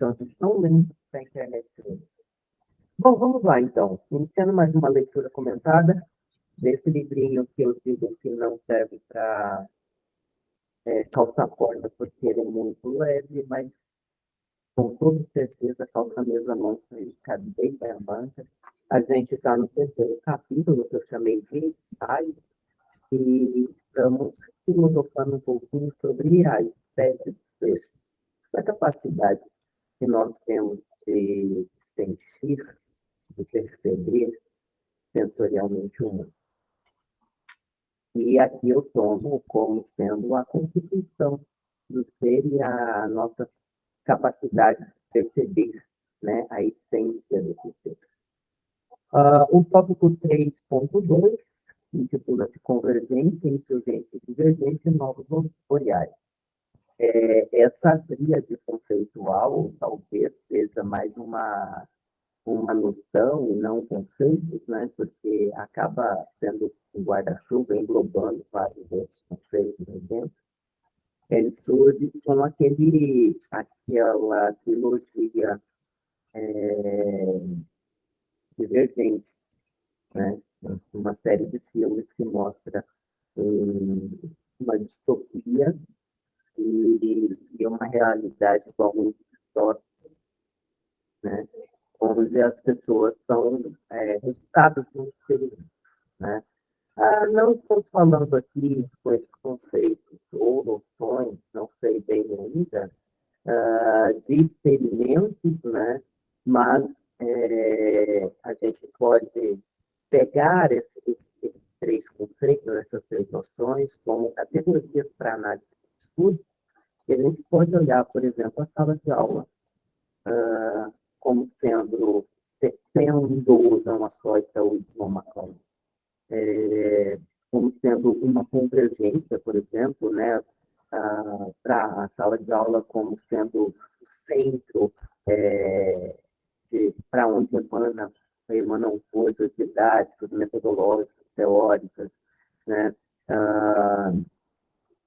tanto tão lento que a internet hoje. Bom, vamos lá então. Iniciando mais uma leitura comentada desse livrinho que eu digo que não serve para é, calçar corda porque ele é muito leve, mas com toda certeza calça a mostra e cabe bem para a banca. A gente está no terceiro capítulo, que eu chamei de ensaio, e estamos filosofando um pouquinho sobre a espécie de ser, a capacidade que nós temos de sentir, de perceber sensorialmente o mundo. E aqui eu tomo como sendo a constituição do ser e a nossa capacidade de perceber né, a essência desse ser. Uh, o tópico 3.2 intitula-se Convergência, Insurgência e Divergência Novos Olhares. É, essa tríade conceitual talvez seja mais uma, uma noção e não conceitos, né? porque acaba sendo um guarda-chuva englobando vários outros conceitos dentro. Ele surge com aquele, aquela trilogia é, divergente, né? uma série de filmes que mostra um, uma distopia e, uma realidade muito distópica, né? onde as pessoas são é, resultados um experimento. Né? Ah, não estamos falando aqui com esses conceitos ou noções, não sei bem ainda, ah, de experimentos, né? mas é, a gente pode pegar esses, esses, três conceitos, essas três noções, como categorias para análise de estudo, e a gente pode olhar, por exemplo, a sala de aula uh, como sendo, tendo uma só e o idioma como, é, como sendo uma convergência, por exemplo, né, uh, para a sala de aula como sendo o centro é, para onde emana, emanam forças didáticas, metodológicas, teóricas, né? Ah,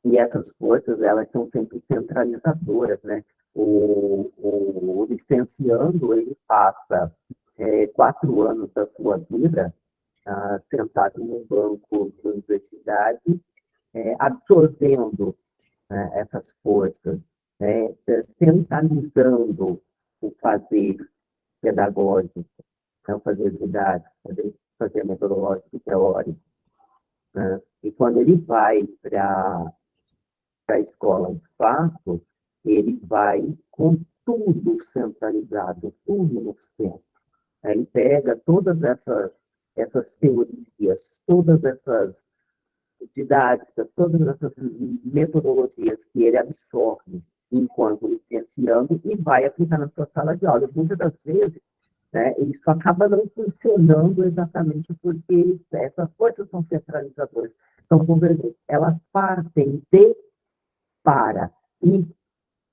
e essas forças, elas são sempre centralizadoras, né? O, o, o licenciando, ele passa é, quatro anos da sua vida ah, sentado num banco de universidade, é, absorvendo né, essas forças, né, centralizando o fazer pedagógico, então fazer didático, fazer, fazer metodológico teórico. Né? E quando ele vai para a escola de fato, ele vai com tudo centralizado, tudo no centro. Ele pega todas essas, essas teorias, todas essas didáticas, todas essas metodologias que ele absorve enquanto licenciando e vai aplicar na sua sala de aula. Muitas das vezes, né, isso acaba não funcionando exatamente porque essas forças são centralizadoras, convergentes. Elas partem de para. E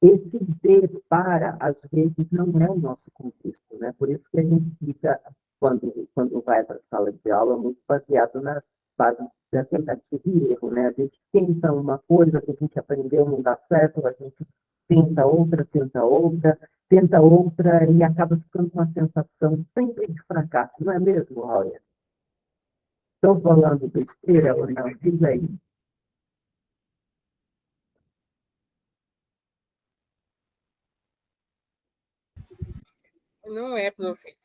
esse de para, às vezes, não é o nosso contexto. Né? Por isso que a gente fica, quando, quando vai para a sala de aula, muito baseado na base da tentativa e erro. Né? A gente tenta uma coisa que a gente aprendeu, não dá certo, a gente tenta outra, tenta outra, tenta outra e acaba ficando com uma sensação sempre de fracasso, não é mesmo, Roya? Estou falando besteira ou não? Diz aí. Não é, prof.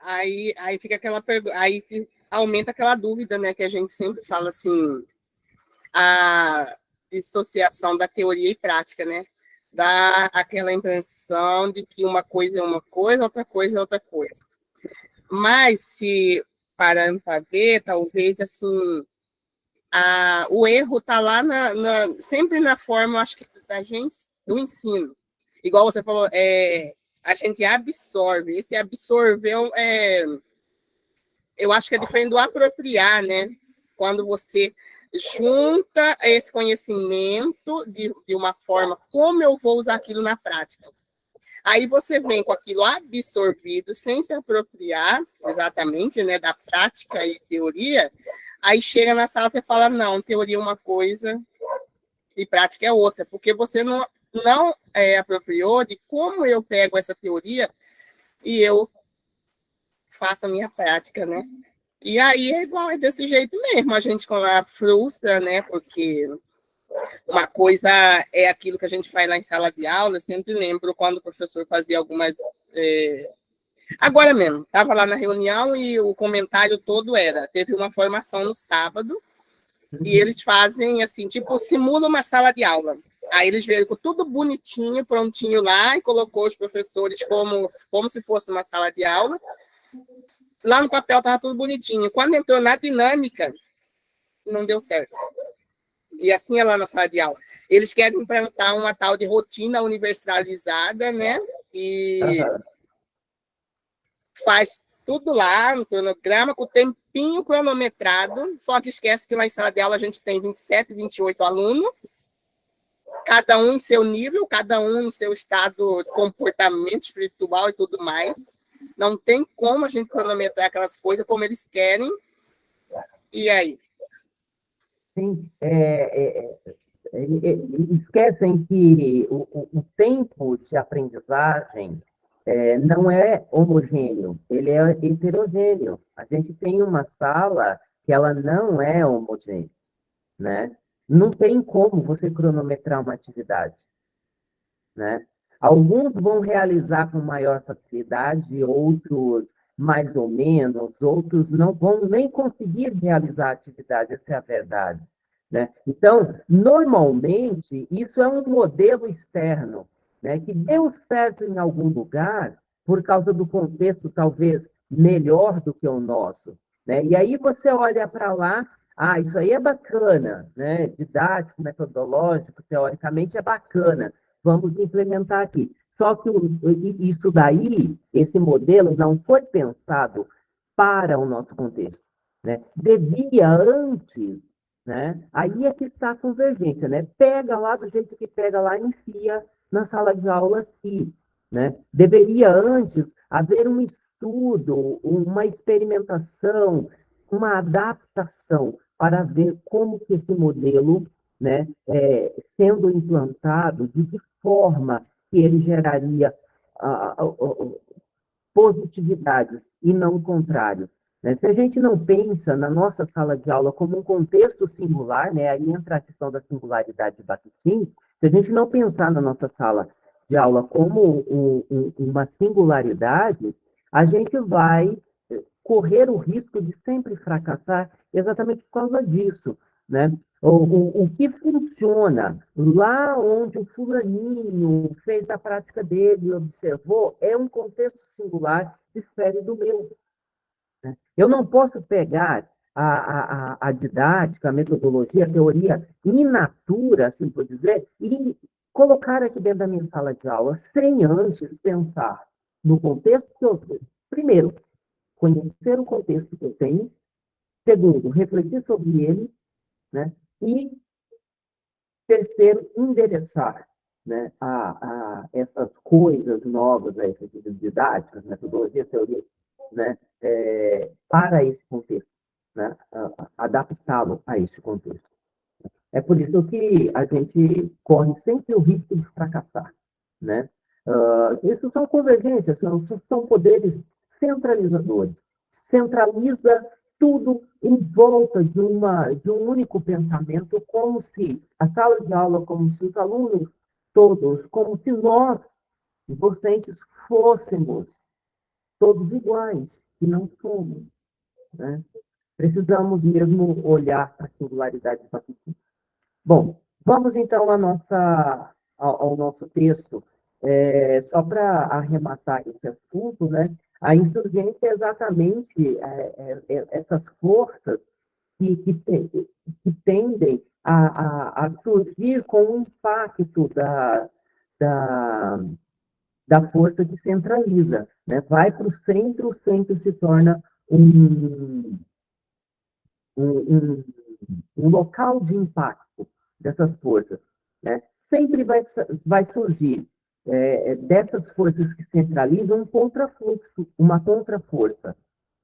Aí, aí fica aquela pergunta, aí aumenta aquela dúvida, né, que a gente sempre fala assim, a dissociação da teoria e prática, né? dá aquela impressão de que uma coisa é uma coisa, outra coisa é outra coisa. Mas, se parando para ver, talvez, assim, a, o erro está lá na, na, sempre na forma, acho que, da gente, do ensino. Igual você falou, é, a gente absorve. Esse absorver é, eu acho que é diferente do apropriar, né? Quando você junta esse conhecimento de, de uma forma como eu vou usar aquilo na prática. Aí você vem com aquilo absorvido, sem se apropriar exatamente né, da prática e teoria, aí chega na sala e fala, não, teoria é uma coisa e prática é outra, porque você não, não é, apropriou de como eu pego essa teoria e eu faço a minha prática, né? E aí é igual, é desse jeito mesmo, a gente frustra, né? Porque uma coisa é aquilo que a gente faz lá em sala de aula, eu sempre lembro quando o professor fazia algumas. É... Agora mesmo, estava lá na reunião e o comentário todo era: teve uma formação no sábado, e uhum. eles fazem assim, tipo, simula uma sala de aula. Aí eles veio com tudo bonitinho, prontinho lá, e colocou os professores como, como se fosse uma sala de aula. Lá no papel estava tudo bonitinho. Quando entrou na dinâmica, não deu certo. E assim é lá na sala de aula. Eles querem implantar uma tal de rotina universalizada, né? E uhum. faz tudo lá no cronograma, com o tempinho cronometrado, só que esquece que lá em sala de aula a gente tem 27, 28 alunos, cada um em seu nível, cada um no seu estado de comportamento espiritual e tudo mais. Não tem como a gente cronometrar aquelas coisas como eles querem. E aí? Sim, é, é, é, esquecem que o, o, tempo de aprendizagem é, não é homogêneo, ele é heterogêneo. A gente tem uma sala que ela não é homogênea, né? Não tem como você cronometrar uma atividade, né? Alguns vão realizar com maior facilidade, outros mais ou menos, outros não vão nem conseguir realizar a atividade, essa é a verdade. Né? Então, normalmente, isso é um modelo externo, né, que deu certo em algum lugar, por causa do contexto talvez melhor do que o nosso. Né? E aí você olha para lá, ah, isso aí é bacana, né? didático, metodológico, teoricamente é bacana, vamos implementar aqui. Só que isso daí, esse modelo não foi pensado para o nosso contexto. Né? Devia antes, né? aí é que está a convergência, né? pega lá do jeito que pega lá e enfia na sala de aula aqui. Né? Deveria antes haver um estudo, uma experimentação, uma adaptação para ver como que esse modelo, né, é, sendo implantado, de que forma que ele geraria positividades e não o contrário. Né? Se a gente não pensa na nossa sala de aula como um contexto singular, né? aí entra a questão da singularidade de Bakhtin, se a gente não pensar na nossa sala de aula como um, um, uma singularidade, a gente vai correr o risco de sempre fracassar exatamente por causa disso. Né? O, o, o, que funciona lá onde o fulaninho fez a prática dele e observou é um contexto singular, difere do meu. Né? Eu não posso pegar a, a, a, didática, a metodologia, a teoria in natura, assim por dizer, e colocar aqui dentro da minha sala de aula sem antes pensar no contexto que eu... Primeiro, conhecer o contexto que eu tenho. Segundo, refletir sobre ele né? E, terceiro, endereçar né, a, a essas coisas novas, a essas didáticas, metodologias, teorias, né, é, para esse contexto, né, adaptá-lo a esse contexto. É por isso que a gente corre sempre o risco de fracassar. Né? Uh, isso são convergências, são, são poderes centralizadores. Centraliza tudo em volta de, uma, de um único pensamento, como se a sala de aula, como se os alunos todos, como se nós, docentes, fôssemos todos iguais, e não somos. Né? Precisamos mesmo olhar para a singularidade da Bom, vamos então à nossa, ao, ao nosso texto. É, só para arrematar esse assunto, né? A insurgência é exatamente é, é, é, essas forças que, que, que tendem a, a, a, surgir com o impacto da, da, da força que centraliza. Né? Vai para o centro, o centro se torna um, um, um, um local de impacto dessas forças. Né? Sempre vai, vai surgir é, é, dessas forças que centralizam um contrafluxo, uma contraforça.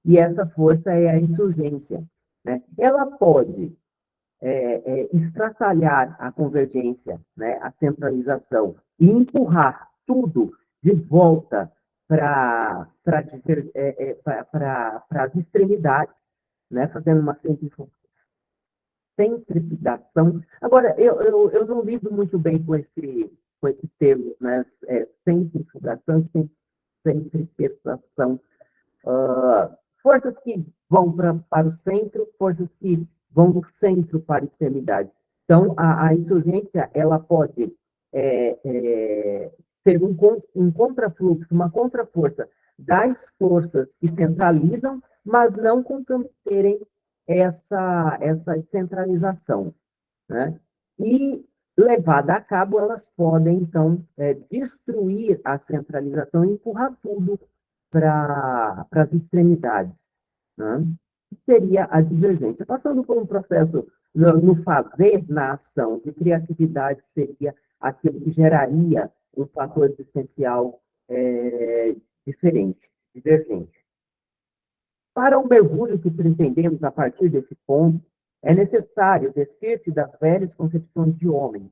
E essa força é a insurgência. Né? Ela pode é, é, estraçalhar a convergência, né, a centralização, e empurrar tudo de volta para é, é, as extremidades, né, fazendo uma centrifugação. Agora, eu, eu, eu não lido muito bem com esse, com esse termo, né, é, centrifugação e centripesação. Uh, forças que vão pra, para o centro, forças que vão do centro para a extremidade. Então, a, a insurgência, ela pode é, é, ser um, um contrafluxo, uma contraforça das forças que centralizam, mas não comprometerem essa, essa centralização. Né? E, levada a cabo, elas podem, então, é, destruir a centralização e empurrar tudo para as extremidades. Né? Seria a divergência. Passando por um processo no, no fazer, na ação, de criatividade, seria aquilo que geraria um fator existencial é, diferente, divergente. Para o mergulho que pretendemos a partir desse ponto, é necessário despir-se das velhas concepções de homem.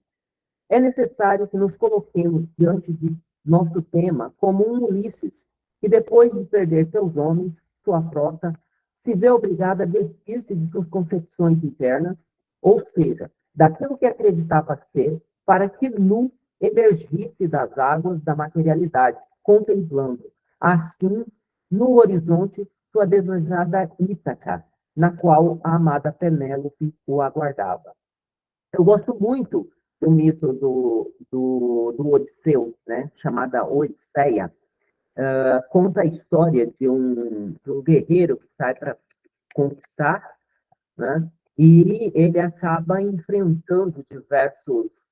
É necessário que nos coloquemos diante de nosso tema como um Ulisses, que depois de perder seus homens, sua frota, se vê obrigado a despir-se de suas concepções internas, ou seja, daquilo que acreditava ser, para que nu emergisse das águas da materialidade, contemplando, assim, no horizonte, sua desejada Ítaca, na qual a amada Penélope o aguardava. Eu gosto muito do mito do, do, do Odisseu, né, chamada Odisseia, uh, conta a história de um, de um guerreiro que sai para conquistar, né, e ele acaba enfrentando diversos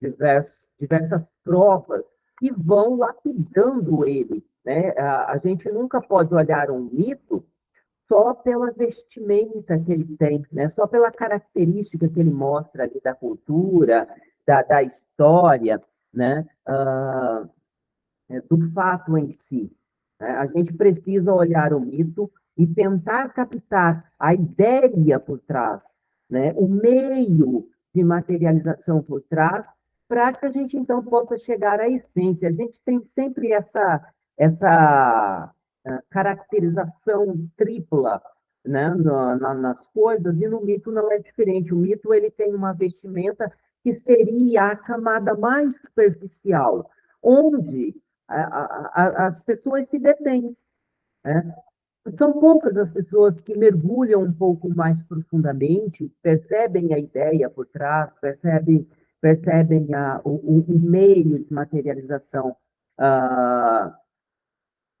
diversos, diversas provas que vão lapidando ele. Né? A, a gente nunca pode olhar um mito só pela vestimenta que ele tem, né? só pela característica que ele mostra ali da cultura, da, da história, né? Uh, do fato em si. Né? A gente precisa olhar o mito e tentar captar a ideia por trás, né? o meio de materialização por trás, para que a gente então possa chegar à essência. A gente tem sempre essa, essa caracterização tripla né, na, nas coisas, e no mito não é diferente. O mito ele tem uma vestimenta que seria a camada mais superficial, onde a, a, as pessoas se detêm. Né? São poucas as pessoas que mergulham um pouco mais profundamente, percebem a ideia por trás, percebem percebem a, o, o, meio de materialização uh,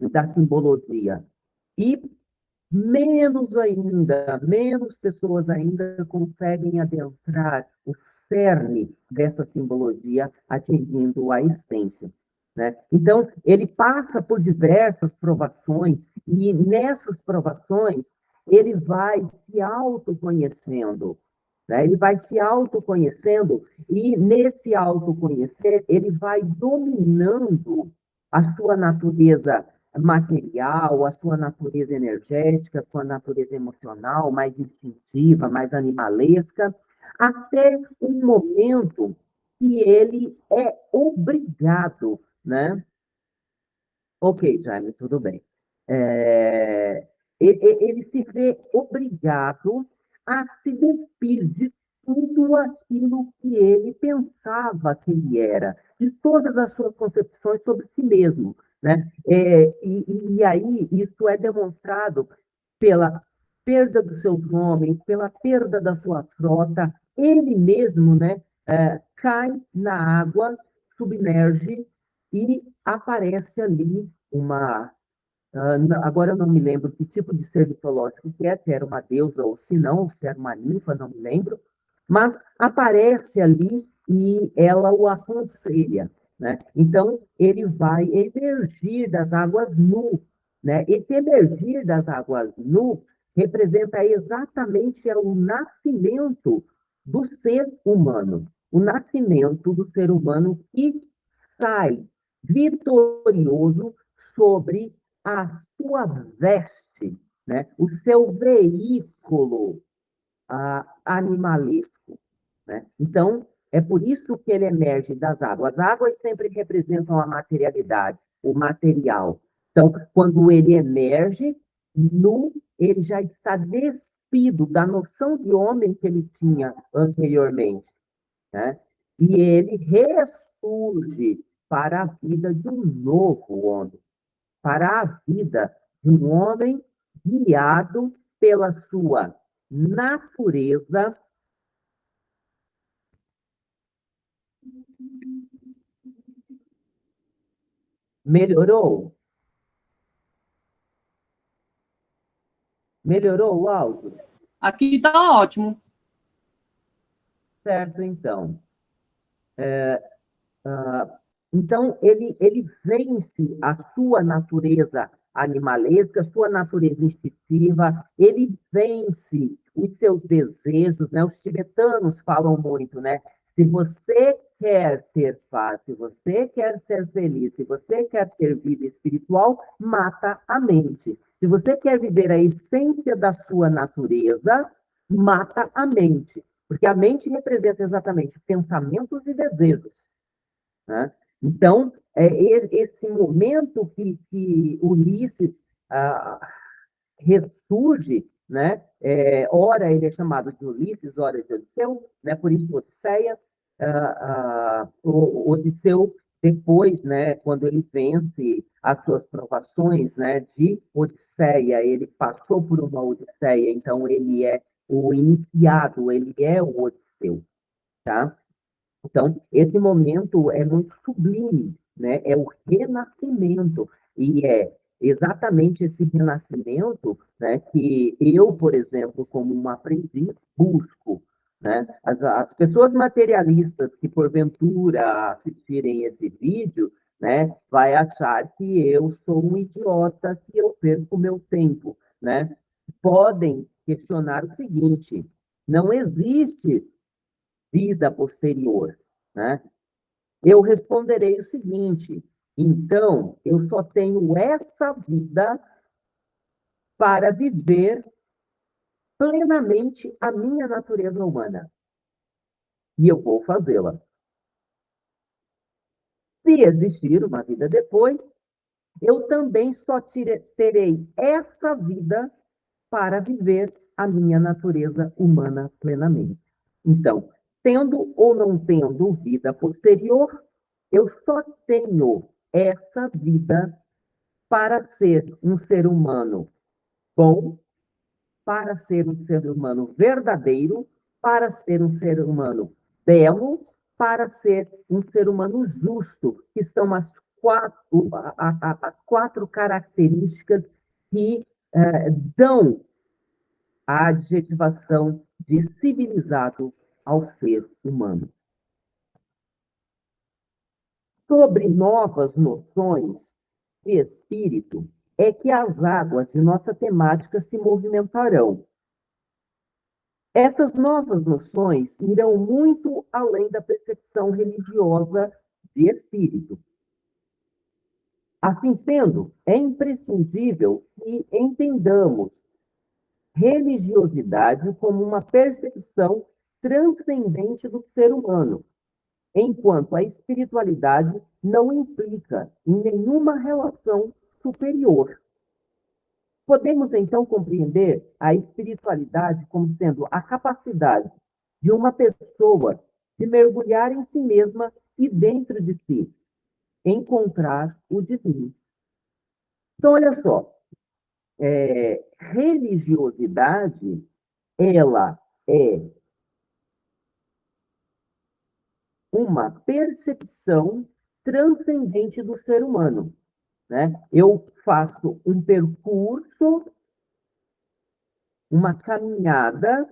da simbologia. E menos ainda, menos pessoas ainda conseguem adentrar o cerne dessa simbologia, atingindo a essência. Né? Então, ele passa por diversas provações, e nessas provações, ele vai se autoconhecendo, né? Ele vai se autoconhecendo e, nesse autoconhecer, ele vai dominando a sua natureza material, a sua natureza energética, a sua natureza emocional, mais instintiva, mais animalesca, até um momento que ele é obrigado, né? Ok, Jaime, tudo bem. É, ele, ele se vê obrigado a se despir de tudo aquilo que ele pensava que ele era, de todas as suas concepções sobre si mesmo. Né? É, e, e aí isso é demonstrado pela perda dos seus homens, pela perda da sua frota, ele mesmo né, é, cai na água, submerge e aparece ali uma Uh, agora eu não me lembro que tipo de ser mitológico que é, se era uma deusa ou se não, se era uma ninfa, não me lembro, mas aparece ali e ela o aconselha. Né? Então, ele vai emergir das águas nu. Né? Esse emergir das águas nu representa exatamente o nascimento do ser humano, o nascimento do ser humano que sai vitorioso sobre a sua veste, né? o seu veículo, a, animalesco. Né? Então, é por isso que ele emerge das águas. As águas sempre representam a materialidade, o material. Então, quando ele emerge, nu, ele já está despido da noção de homem que ele tinha anteriormente. Né? E ele ressurge para a vida de um novo homem, para a vida de um homem guiado pela sua natureza Melhorou? Melhorou o áudio? Aqui está ótimo. Certo, então. É, uh, então, ele, ele vence a sua natureza animalesca, sua natureza instintiva, ele vence os seus desejos, né? Os tibetanos falam muito, né? Se você quer ter paz, se você quer ser feliz, se você quer ter vida espiritual, mata a mente. Se você quer viver a essência da sua natureza, mata a mente. Porque a mente representa exatamente pensamentos e desejos. Né? Então, é esse momento que, que Ulisses ah, ressurge né? É, ora ele é chamado de Ulisses, ora de Odisseu, né? Por isso Odisseia, uh, uh, o Odisseu, depois, né, quando ele vence as suas provações né, de Odisseia, ele passou por uma Odisseia, então ele é o iniciado, ele é o Odisseu, tá? Então, esse momento é muito sublime, né? É o renascimento, e é exatamente esse renascimento né, que eu, por exemplo, como um aprendiz, busco, né? As, as pessoas materialistas que, porventura, assistirem esse vídeo, né, vai achar que eu sou um idiota, que eu perco meu tempo. Né? Podem questionar o seguinte, não existe vida posterior. Né? Eu responderei o seguinte, então, eu só tenho essa vida para viver plenamente a minha natureza humana. E eu vou fazê-la. Se existir uma vida depois, eu também só terei essa vida para viver a minha natureza humana plenamente. Então, tendo ou não tendo vida posterior, eu só tenho essa vida para ser um ser humano bom, para ser um ser humano verdadeiro, para ser um ser humano belo, para ser um ser humano justo, que são as quatro, quatro características que eh, dão a adjetivação de civilizado ao ser humano. Sobre novas noções de espírito, é que as águas de nossa temática se movimentarão. Essas novas noções irão muito além da percepção religiosa de espírito. Assim sendo, é imprescindível que entendamos religiosidade como uma percepção transcendente do ser humano, enquanto a espiritualidade não implica em nenhuma relação superior. Podemos, então, compreender a espiritualidade como sendo a capacidade de uma pessoa de mergulhar em si mesma e dentro de si, encontrar o divino. Então, olha só, é, religiosidade, ela é uma percepção transcendente do ser humano. Né? Eu faço um percurso, uma caminhada,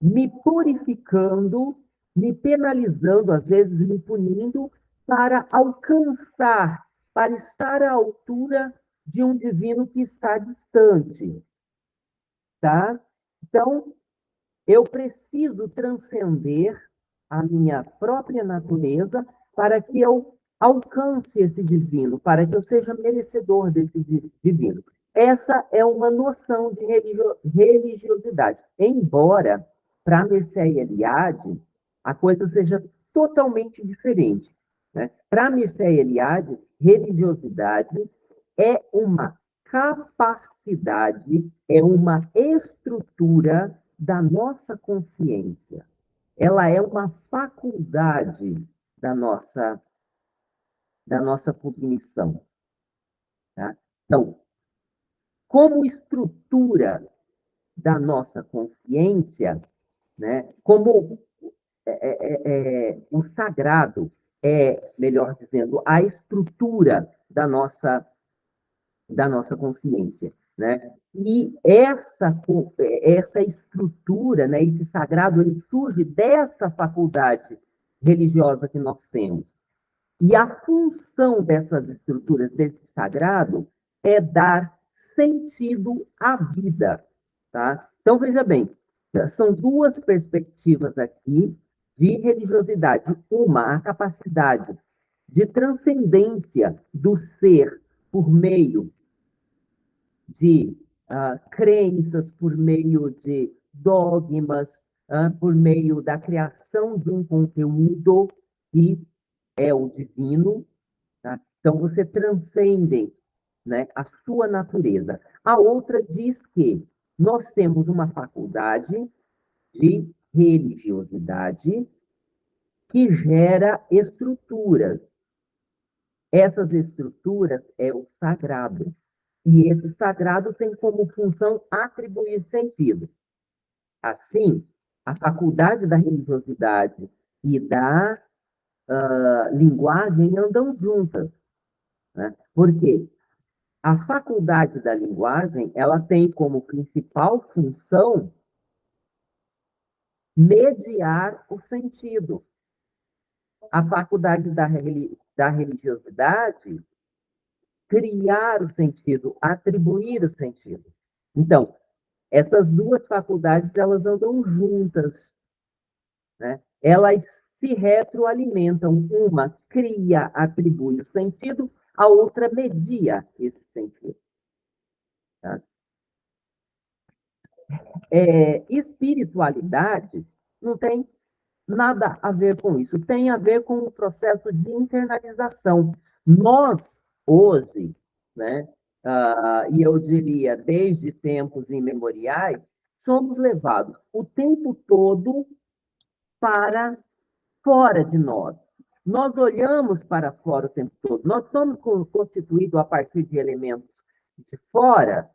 me purificando, me penalizando, às vezes me punindo, para alcançar, para estar à altura de um divino que está distante. Tá? Então, eu preciso transcender a minha própria natureza para que eu alcance esse divino, para que eu seja merecedor desse divino. essa é uma noção de religiosidade. Embora, para Mircea Eliade, a coisa seja totalmente diferente. Né? Para Mircea Eliade, religiosidade é uma capacidade, é uma estrutura da nossa consciência. Ela é uma faculdade da nossa da nossa cognição. Tá? Então, como estrutura da nossa consciência, né, como é, é, é, é, o sagrado é, melhor dizendo, a estrutura da nossa, da nossa consciência. Né? E essa, essa estrutura, né, esse sagrado, ele surge dessa faculdade religiosa que nós temos. E a função dessas estruturas, desse sagrado, é dar sentido à vida. Tá? Então, veja bem, são duas perspectivas aqui de religiosidade. Uma, a capacidade de transcendência do ser por meio de uh, crenças, por meio de dogmas, uh, por meio da criação de um conteúdo que é o divino. Tá? Então, você transcende né, a sua natureza. A outra diz que nós temos uma faculdade de religiosidade que gera estruturas. Essas estruturas é o sagrado. E esse sagrado tem como função atribuir sentido. Assim, a faculdade da religiosidade e da uh, linguagem andam juntas. Né? Por quê? A faculdade da linguagem ela tem como principal função mediar o sentido. A faculdade da, da religiosidade, criar o sentido, atribuir o sentido. Então, essas duas faculdades, elas andam juntas. Né? Elas se retroalimentam. Uma cria, atribui o sentido, a outra media esse sentido. Tá? é, espiritualidade não tem nada a ver com isso, tem a ver com o processo de internalização. Nós, hoje, né, uh, e eu diria desde tempos imemoriais, somos levados o tempo todo para fora de nós. Nós olhamos para fora o tempo todo. Nós somos constituídos a partir de elementos de fora?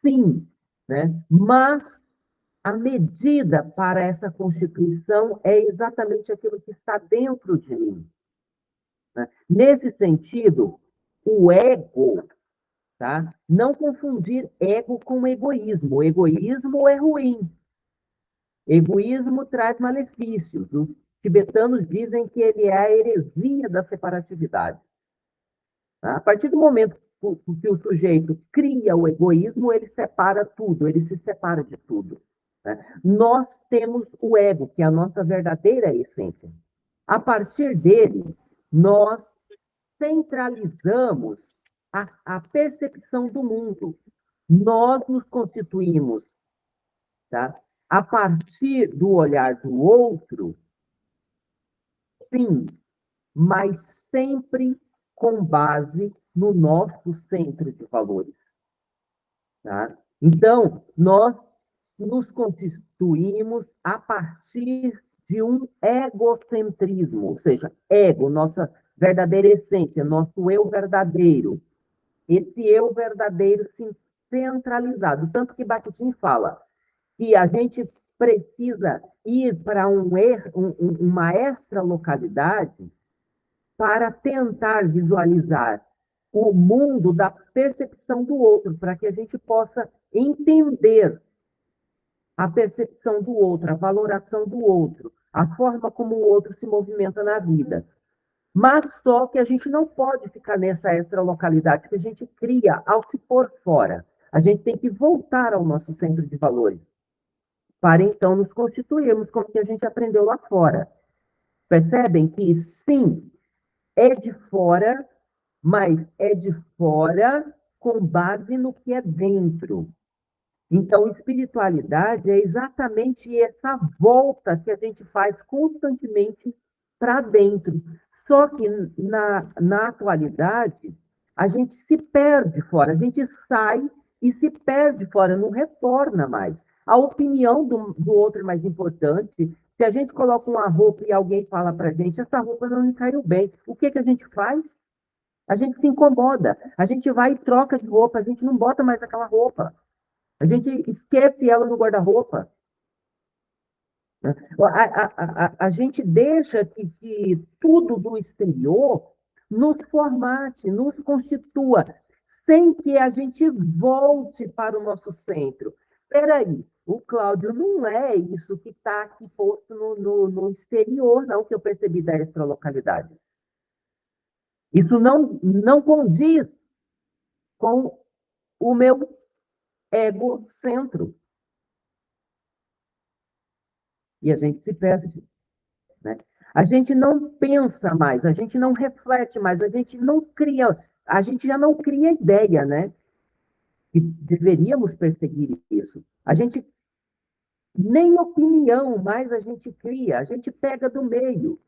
Sim, né? mas a medida para essa constituição é exatamente aquilo que está dentro de mim. Né? Nesse sentido, o ego, tá? não confundir ego com egoísmo. O egoísmo é ruim. Egoísmo traz malefícios. Os tibetanos dizem que ele é a heresia da separatividade. Tá? A partir do momento que o sujeito cria o egoísmo, ele separa tudo, ele se separa de tudo. Né? Nós temos o ego, que é a nossa verdadeira essência. A partir dele, nós centralizamos a, a percepção do mundo. Nós nos constituímos, tá? a partir do olhar do outro, sim, mas sempre com base no nosso centro de valores. Tá? Então, nós nos constituímos a partir de um egocentrismo, ou seja, ego, nossa verdadeira essência, nosso eu verdadeiro. Esse eu verdadeiro centralizado. Tanto que Bakhtin fala que a gente precisa ir para um, er, um, uma extra localidade para tentar visualizar o mundo da percepção do outro, para que a gente possa entender a percepção do outro, a valoração do outro, a forma como o outro se movimenta na vida. Mas só que a gente não pode ficar nessa extra localidade que a gente cria ao se pôr fora. A gente tem que voltar ao nosso centro de valores, para então nos constituirmos como que a gente aprendeu lá fora. Percebem que sim, é de fora, mas é de fora com base no que é dentro. Então, espiritualidade é exatamente essa volta que a gente faz constantemente para dentro. Só que na, na atualidade, a gente se perde fora, a gente sai e se perde fora, não retorna mais. A opinião do, do outro é mais importante. Se a gente coloca uma roupa e alguém fala para a gente, essa roupa não me caiu bem, o que, que a gente faz? A gente se incomoda, a gente vai e troca de roupa, a gente não bota mais aquela roupa. A gente esquece ela no guarda-roupa. A, a, a, a, gente deixa que, que tudo do exterior nos formate, nos constitua, sem que a gente volte para o nosso centro. Espera aí, o Cláudio não é isso que está aqui posto no, no, no, exterior, não, que eu percebi da extralocalidade. Isso não, não condiz com o meu egocentro. E a gente se perde. Né? A gente não pensa mais, a gente não reflete mais, a gente não cria, a gente já não cria ideia, né? E deveríamos perseguir isso. A gente nem opinião mais a gente cria, a gente pega do meio.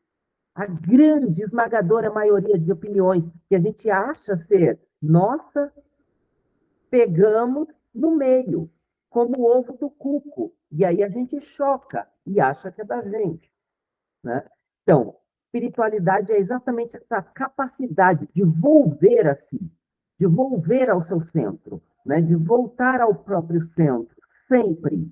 A grande, esmagadora maioria de opiniões que a gente acha ser nossa, pegamos no meio, como o ovo do cuco. E aí a gente choca e acha que é da gente. Né? Então, espiritualidade é exatamente essa capacidade de volver a si, de volver ao seu centro, né? de voltar ao próprio centro, sempre.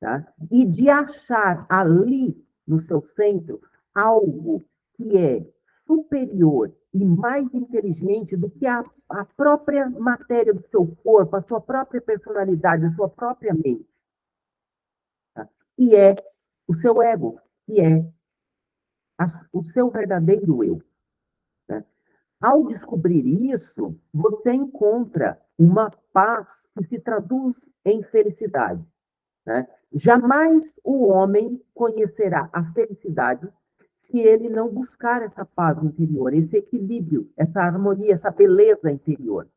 Tá? E de achar ali, no seu centro, algo que é superior e mais inteligente do que a, a própria matéria do seu corpo, a sua própria personalidade, a sua própria mente. Tá? E é o seu ego, que é a, o seu verdadeiro eu. Né? Ao descobrir isso, você encontra uma paz que se traduz em felicidade. Né? Jamais o homem conhecerá a felicidade se ele não buscar essa paz interior, esse equilíbrio, essa harmonia, essa beleza interior.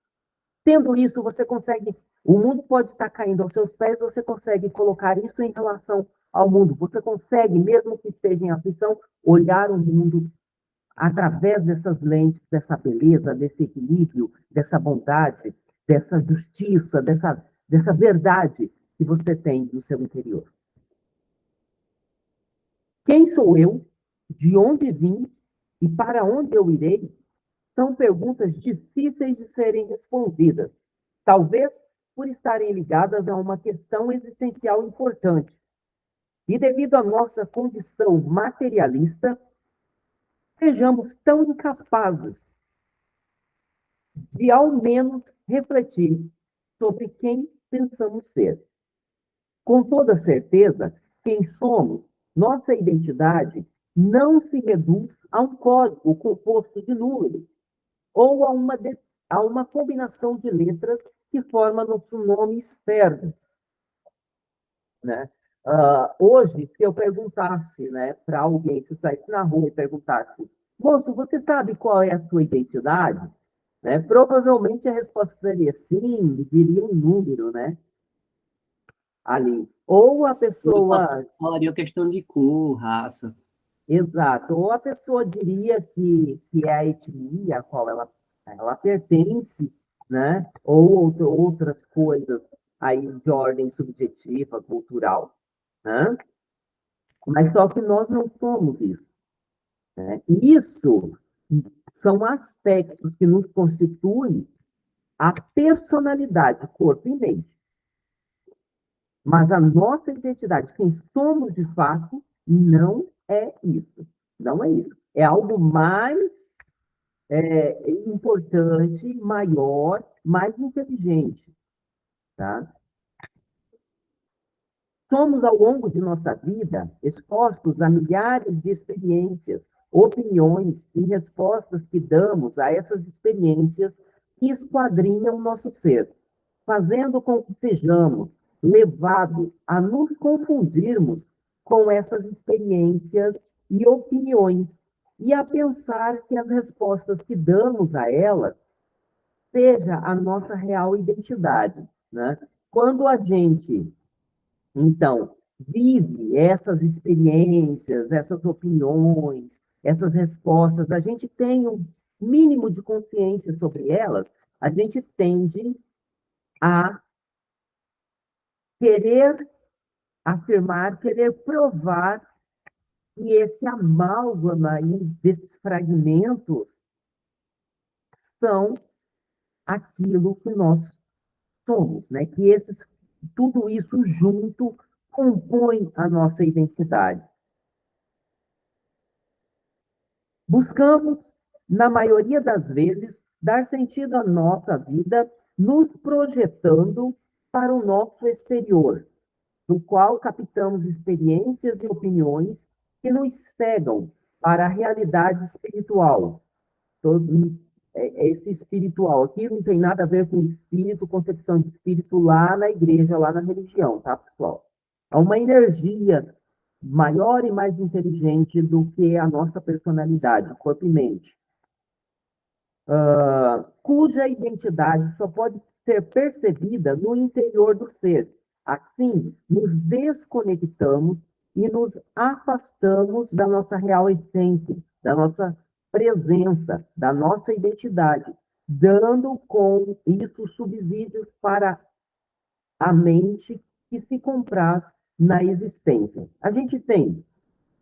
Tendo isso, você consegue. O mundo pode estar caindo aos seus pés, você consegue colocar isso em relação ao mundo. Você consegue, mesmo que esteja em aflição, olhar o mundo através dessas lentes, dessa beleza, desse equilíbrio, dessa bondade, dessa justiça, dessa, dessa verdade que você tem no seu interior. Quem sou eu de onde vim e para onde eu irei, são perguntas difíceis de serem respondidas, talvez por estarem ligadas a uma questão existencial importante. E devido à nossa condição materialista, sejamos tão incapazes de, ao menos, refletir sobre quem pensamos ser. Com toda certeza, quem somos, nossa identidade não se reduz a um código composto de números ou a uma, de, a uma combinação de letras que forma nosso nome externo. Né? Uh, hoje, se eu perguntasse né, para alguém, se saísse na rua e perguntasse, moço, você sabe qual é a sua identidade? Né? Provavelmente a resposta seria sim, diria um número, né? Ali. Ou a pessoa. Falaria questão de cor, raça. Exato. Ou a pessoa diria que, que é a etnia a qual ela, ela pertence, né? ou outro, outras coisas aí de ordem subjetiva, cultural. Né? Mas só que nós não somos isso. Né? Isso são aspectos que nos constituem a personalidade, corpo e mente. Mas a nossa identidade, quem somos de fato, não é isso. Não é isso. É algo mais é, importante, maior, mais inteligente. Tá? Somos, ao longo de nossa vida, expostos a milhares de experiências, opiniões e respostas que damos a essas experiências que esquadrinham o nosso ser, fazendo com que sejamos levados a nos confundirmos com essas experiências e opiniões e a pensar que as respostas que damos a elas seja a nossa real identidade. Né? Quando a gente, então, vive essas experiências, essas opiniões, essas respostas, a gente tem um mínimo de consciência sobre elas, a gente tende a querer afirmar, querer provar que esse amálgama aí desses fragmentos são aquilo que nós somos, né? Que esses tudo isso junto compõe a nossa identidade. Buscamos, na maioria das vezes, dar sentido à nossa vida nos projetando para o nosso exterior, no qual captamos experiências e opiniões que nos cegam para a realidade espiritual. Todo, é, é esse espiritual aqui não tem nada a ver com espírito, concepção de espírito lá na igreja, lá na religião, tá, pessoal? É uma energia maior e mais inteligente do que a nossa personalidade, corpo e mente. Uh, cuja identidade só pode ser percebida no interior do ser. Assim, nos desconectamos e nos afastamos da nossa real essência, da nossa presença, da nossa identidade, dando com isso subsídios para a mente que se compraz na existência. A gente tem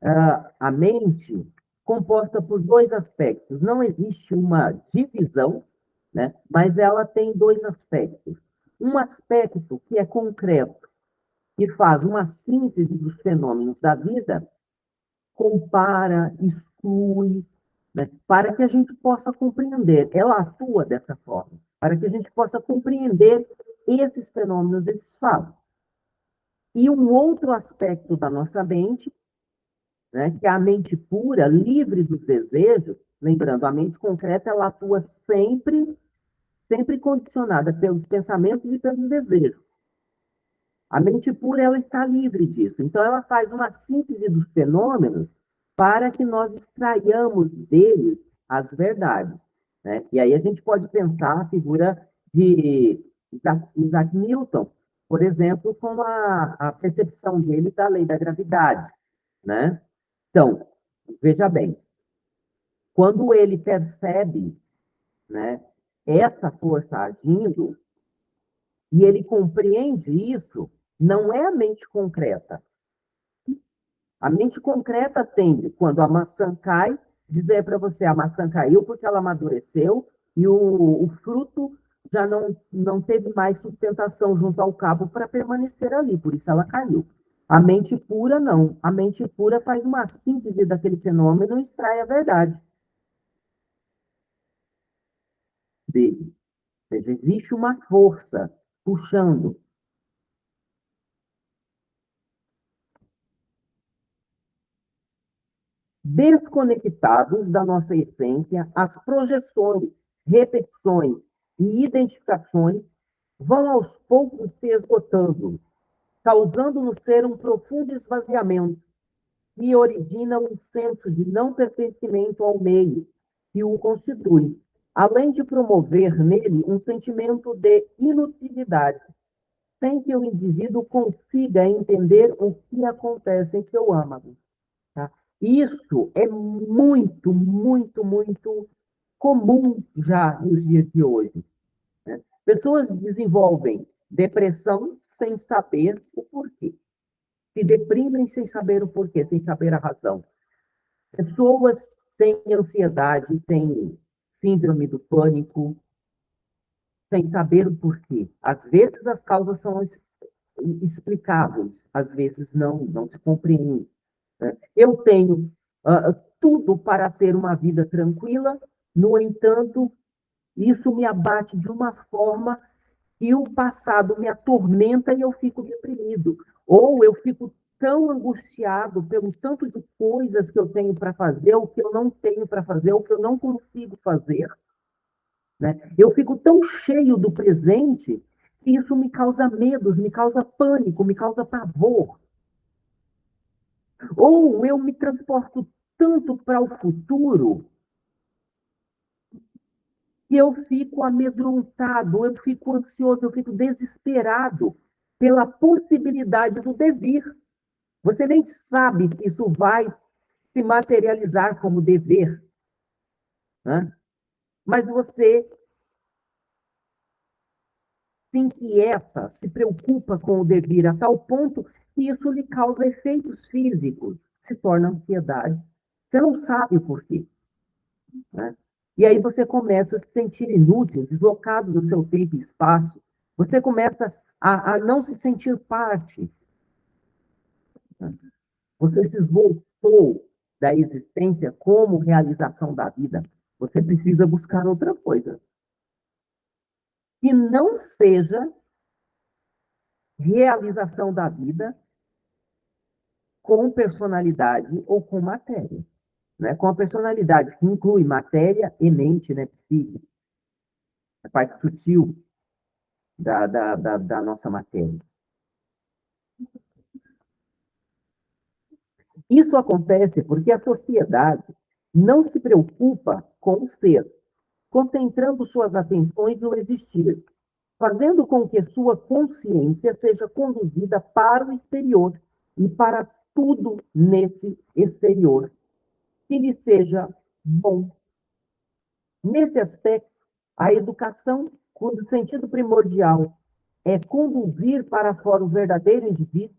uh, a mente composta por dois aspectos. Não existe uma divisão, né? mas ela tem dois aspectos. Um aspecto que é concreto, que faz uma síntese dos fenômenos da vida, compara, exclui, né? para que a gente possa compreender. Ela atua dessa forma, para que a gente possa compreender esses fenômenos, esses fatos. E um outro aspecto da nossa mente, né, que é a mente pura, livre dos desejos, lembrando, a mente concreta ela atua sempre, sempre condicionada pelos pensamentos e pelos desejos. A mente pura ela está livre disso. Então ela faz uma síntese dos fenômenos para que nós extraiamos deles as verdades. Né? E aí a gente pode pensar a figura de Isaac Newton, por exemplo, com a, a percepção dele da lei da gravidade, né? Então, veja bem, quando ele percebe, né, essa força agindo, e ele compreende isso, não é a mente concreta. A mente concreta tende, quando a maçã cai, dizer para você, a maçã caiu porque ela amadureceu e o, o fruto já não, não teve mais sustentação junto ao cabo para permanecer ali, por isso ela caiu. A mente pura, não. A mente pura faz uma síntese daquele fenômeno e extrai a verdade dele. Ou seja, existe uma força puxando. Desconectados da nossa essência, as projeções, repetições e identificações vão aos poucos se esgotando, causando no ser um profundo esvaziamento que origina um senso de não pertencimento ao meio que o constitui, além de promover nele um sentimento de inutilidade, sem que o indivíduo consiga entender o que acontece em seu âmago. Tá? Isso é muito, muito, muito comum já nos dias de hoje. Né? Pessoas desenvolvem depressão sem saber o porquê. Se deprimem sem saber o porquê, sem saber a razão. Pessoas têm ansiedade, têm síndrome do pânico, sem saber o porquê. Às vezes as causas são explicáveis, às vezes não, não se compreende. Né? Eu tenho uh, tudo para ter uma vida tranquila, no entanto, isso me abate de uma forma que o passado me atormenta e eu fico deprimido. Ou eu fico tão angustiado pelo tanto de coisas que eu tenho para fazer, ou que eu não tenho para fazer, ou que eu não consigo fazer. Né? Eu fico tão cheio do presente que isso me causa medo, me causa pânico, me causa pavor. Ou eu me transporto tanto para o futuro que eu fico amedrontado, eu fico ansioso, eu fico desesperado pela possibilidade do devir. Você nem sabe se isso vai se materializar como dever. Né? Mas você se inquieta, se preocupa com o devir a tal ponto que isso lhe causa efeitos físicos, se torna ansiedade. Você não sabe o porquê. Né? E aí você começa a se sentir inútil, deslocado do seu tempo e espaço. Você começa a, a não se sentir parte. Você se esvoltou da existência como realização da vida. Você precisa buscar outra coisa. Que não seja realização da vida com personalidade ou com matéria né, com a personalidade, que inclui matéria e mente, né, a parte sutil da, da, da, da nossa matéria. Isso acontece porque a sociedade não se preocupa com o ser, concentrando suas atenções no existir, fazendo com que sua consciência seja conduzida para o exterior e para tudo nesse exterior que lhe seja bom. Nesse aspecto, a educação, cujo sentido primordial é conduzir para fora o verdadeiro indivíduo,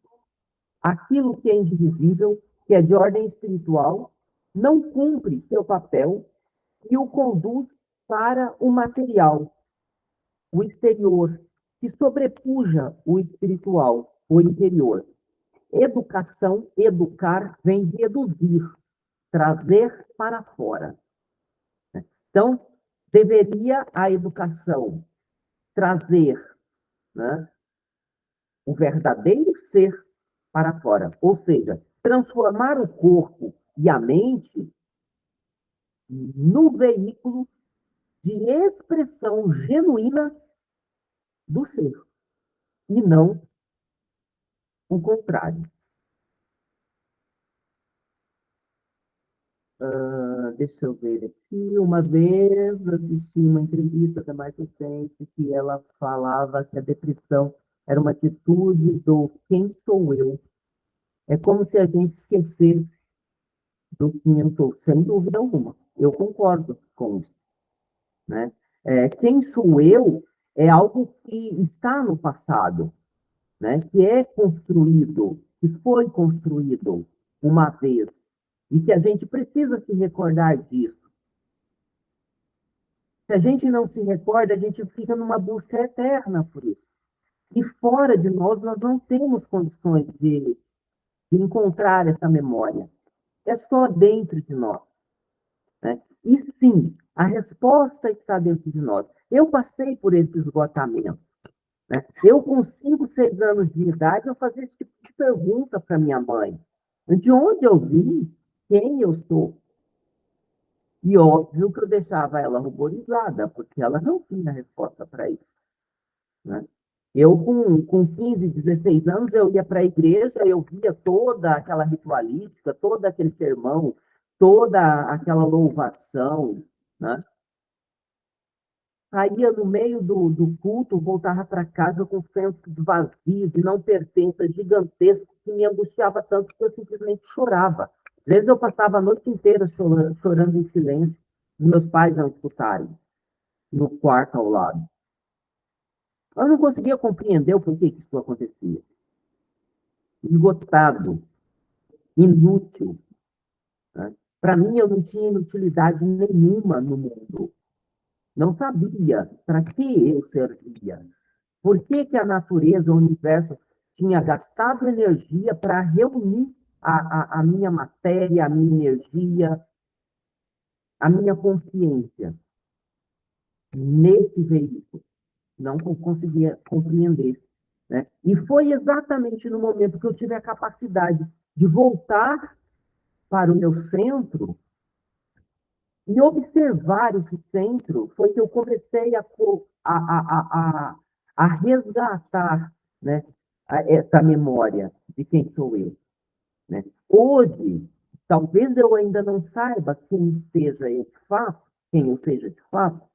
aquilo que é indivisível, que é de ordem espiritual, não cumpre seu papel e o conduz para o material, o exterior, que sobrepuja o espiritual, o interior. Educação, educar, vem de eduzir, trazer para fora. Então, deveria a educação trazer né, o verdadeiro ser para fora, ou seja, transformar o corpo e a mente no veículo de expressão genuína do ser, e não o contrário. Uh, deixa eu ver aqui. Uma vez assisti uma entrevista da mais recente que ela falava que a depressão era uma atitude do quem sou eu. É como se a gente esquecesse do eu sou, sem dúvida alguma. Eu concordo com isso. Né? É, quem sou eu é algo que está no passado, né? que é construído, que foi construído uma vez e que a gente precisa se recordar disso. Se a gente não se recorda, a gente fica numa busca eterna por isso. E fora de nós, nós não temos condições de, de encontrar essa memória. É só dentro de nós. Né? E sim, a resposta está dentro de nós. Eu passei por esse esgotamento. Né? Eu, com 5, 6 anos de idade, eu fazia esse tipo de pergunta para minha mãe. De onde eu vim? quem eu sou. E óbvio que eu deixava ela ruborizada, porque ela não tinha resposta para isso. Né? Eu, com, com 15, 16 anos, eu ia para a igreja, eu via toda aquela ritualística, todo aquele sermão, toda aquela louvação, né? Saía no meio do, do culto, voltava para casa com senso de vazio, de não pertença gigantesco, que me angustiava tanto que eu simplesmente chorava. Às vezes eu passava a noite inteira chorando, chorando em silêncio, meus pais não escutarem, no quarto ao lado. Eu não conseguia compreender o porquê que isso acontecia. Esgotado, inútil. Né? Para mim, eu não tinha inutilidade nenhuma no mundo. Não sabia para que eu servia. Por que, que a natureza, o universo, tinha gastado energia para reunir a, a, a minha matéria, a minha energia, a minha consciência nesse veículo. Não conseguia compreender. Né? E foi exatamente no momento que eu tive a capacidade de voltar para o meu centro e observar esse centro, foi que eu comecei a, a, a, a, a resgatar né, essa memória de quem sou eu. Né? Hoje, talvez eu ainda não saiba quem seja eu de fato, quem eu seja de fato,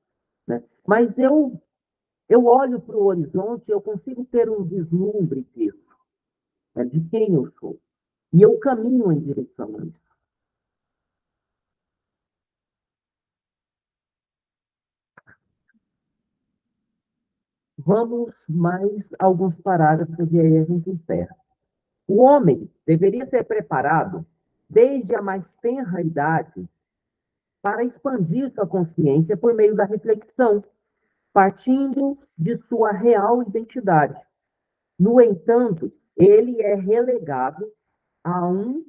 né? Mas eu, eu olho para o horizonte, eu consigo ter um vislumbre disso, né, de quem eu sou. E eu caminho em direção a isso. Vamos mais alguns parágrafos e aí a gente encerra. O homem deveria ser preparado desde a mais tenra idade para expandir sua consciência por meio da reflexão, partindo de sua real identidade. No entanto, ele é relegado a um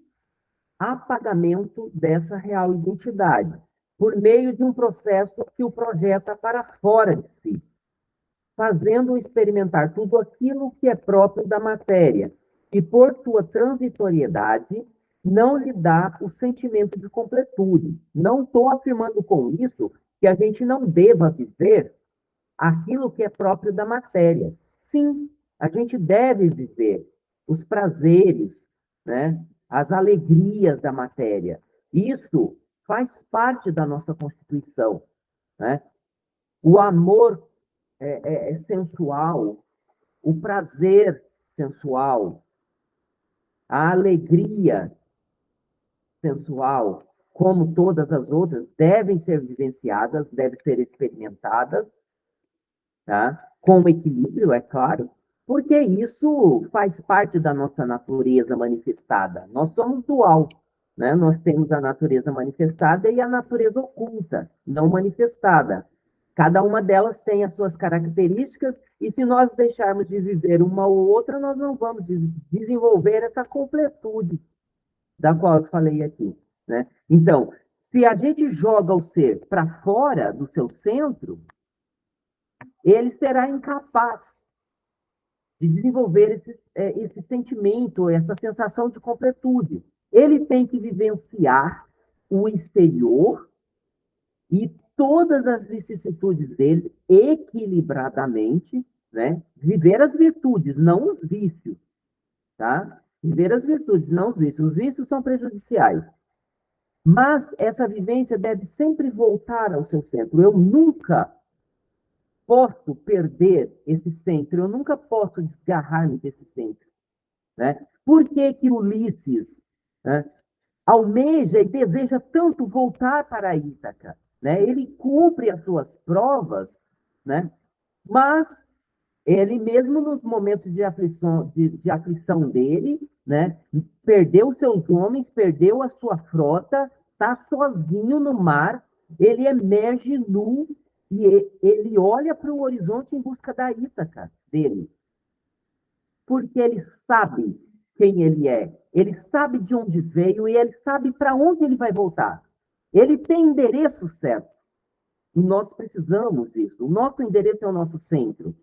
apagamento dessa real identidade, por meio de um processo que o projeta para fora de si fazendo experimentar tudo aquilo que é próprio da matéria, e por sua transitoriedade, não lhe dá o sentimento de completude. Não estou afirmando com isso que a gente não deva viver aquilo que é próprio da matéria. Sim, a gente deve viver os prazeres, né? as alegrias da matéria. Isso faz parte da nossa Constituição. Né? O amor é, é, é sensual, o prazer sensual, a alegria sensual, como todas as outras, devem ser vivenciadas, devem ser experimentadas, tá? com equilíbrio, é claro, porque isso faz parte da nossa natureza manifestada. Nós somos dual, né? Nós temos a natureza manifestada e a natureza oculta, não manifestada. Cada uma delas tem as suas características, e se nós deixarmos de viver uma ou outra, nós não vamos desenvolver essa completude da qual eu falei aqui. Né? Então, se a gente joga o ser para fora do seu centro, ele será incapaz de desenvolver esse, é, esse sentimento, essa sensação de completude. Ele tem que vivenciar o exterior e todas as vicissitudes dele equilibradamente, né? Viver as virtudes, não os vícios, tá? Viver as virtudes, não os vícios. Os vícios são prejudiciais. Mas essa vivência deve sempre voltar ao seu centro. Eu nunca posso perder esse centro, eu nunca posso desgarrar-me desse centro. Né? Por que, que Ulisses né, almeja e deseja tanto voltar para Ítaca? né? Ele cumpre as suas provas, né? Mas ele mesmo nos momentos de aflição, de, de aflição dele, né? Perdeu seus homens, perdeu a sua frota, está sozinho no mar, ele emerge nu e ele olha para o horizonte em busca da Ítaca dele. Porque ele sabe quem ele é, ele sabe de onde veio e ele sabe para onde ele vai voltar. Ele tem endereço certo. E nós precisamos disso. O nosso endereço é o nosso centro.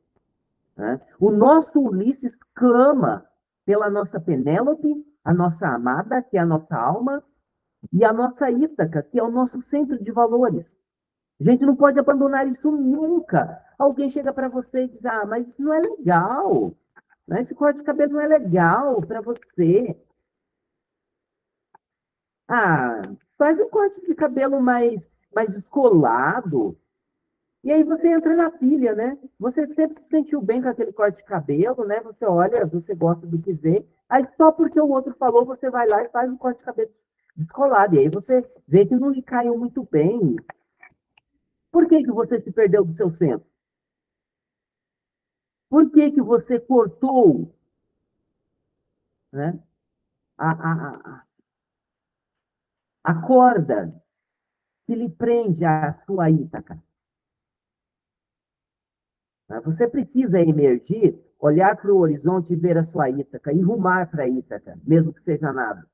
Né? O nosso Ulisses clama pela nossa Penélope, a nossa amada, que é a nossa alma, e a nossa Ítaca, que é o nosso centro de valores. A gente não pode abandonar isso nunca. Alguém chega para você e diz: Ah, mas isso não é legal. Né? Esse corte de cabelo não é legal para você. Ah, faz um corte de cabelo mais, mais descolado. E aí você entra na pilha, né? Você sempre se sentiu bem com aquele corte de cabelo, né? Você olha, você gosta do que vê. Aí só porque o outro falou, você vai lá e faz um corte de cabelo descolado. E aí você vê que não lhe caiu muito bem. Por que, que você se perdeu do seu centro? Por que, que você cortou né, a, a, a, a corda que lhe prende à sua Ítaca. Você precisa emergir, olhar para o horizonte e ver a sua Ítaca, e rumar para a Ítaca, mesmo que seja nada.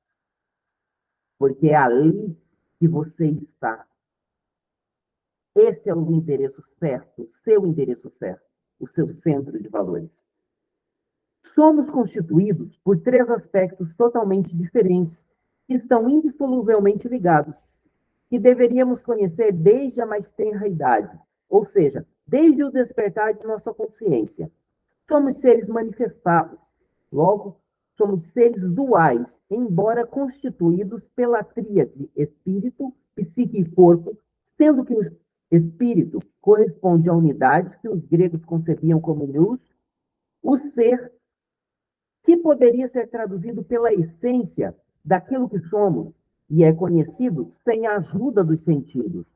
Porque é ali que você está. Esse é o endereço certo, o seu endereço certo, o seu centro de valores. Somos constituídos por três aspectos totalmente diferentes que estão indissoluvelmente ligados, que deveríamos conhecer desde a mais tenra idade, ou seja, desde o despertar de nossa consciência. Somos seres manifestados, logo, somos seres duais, embora constituídos pela tríade espírito, psique e corpo, sendo que Espírito corresponde à unidade que os gregos concebiam como nous, o ser, que poderia ser traduzido pela essência daquilo que somos e é conhecido sem a ajuda dos sentidos.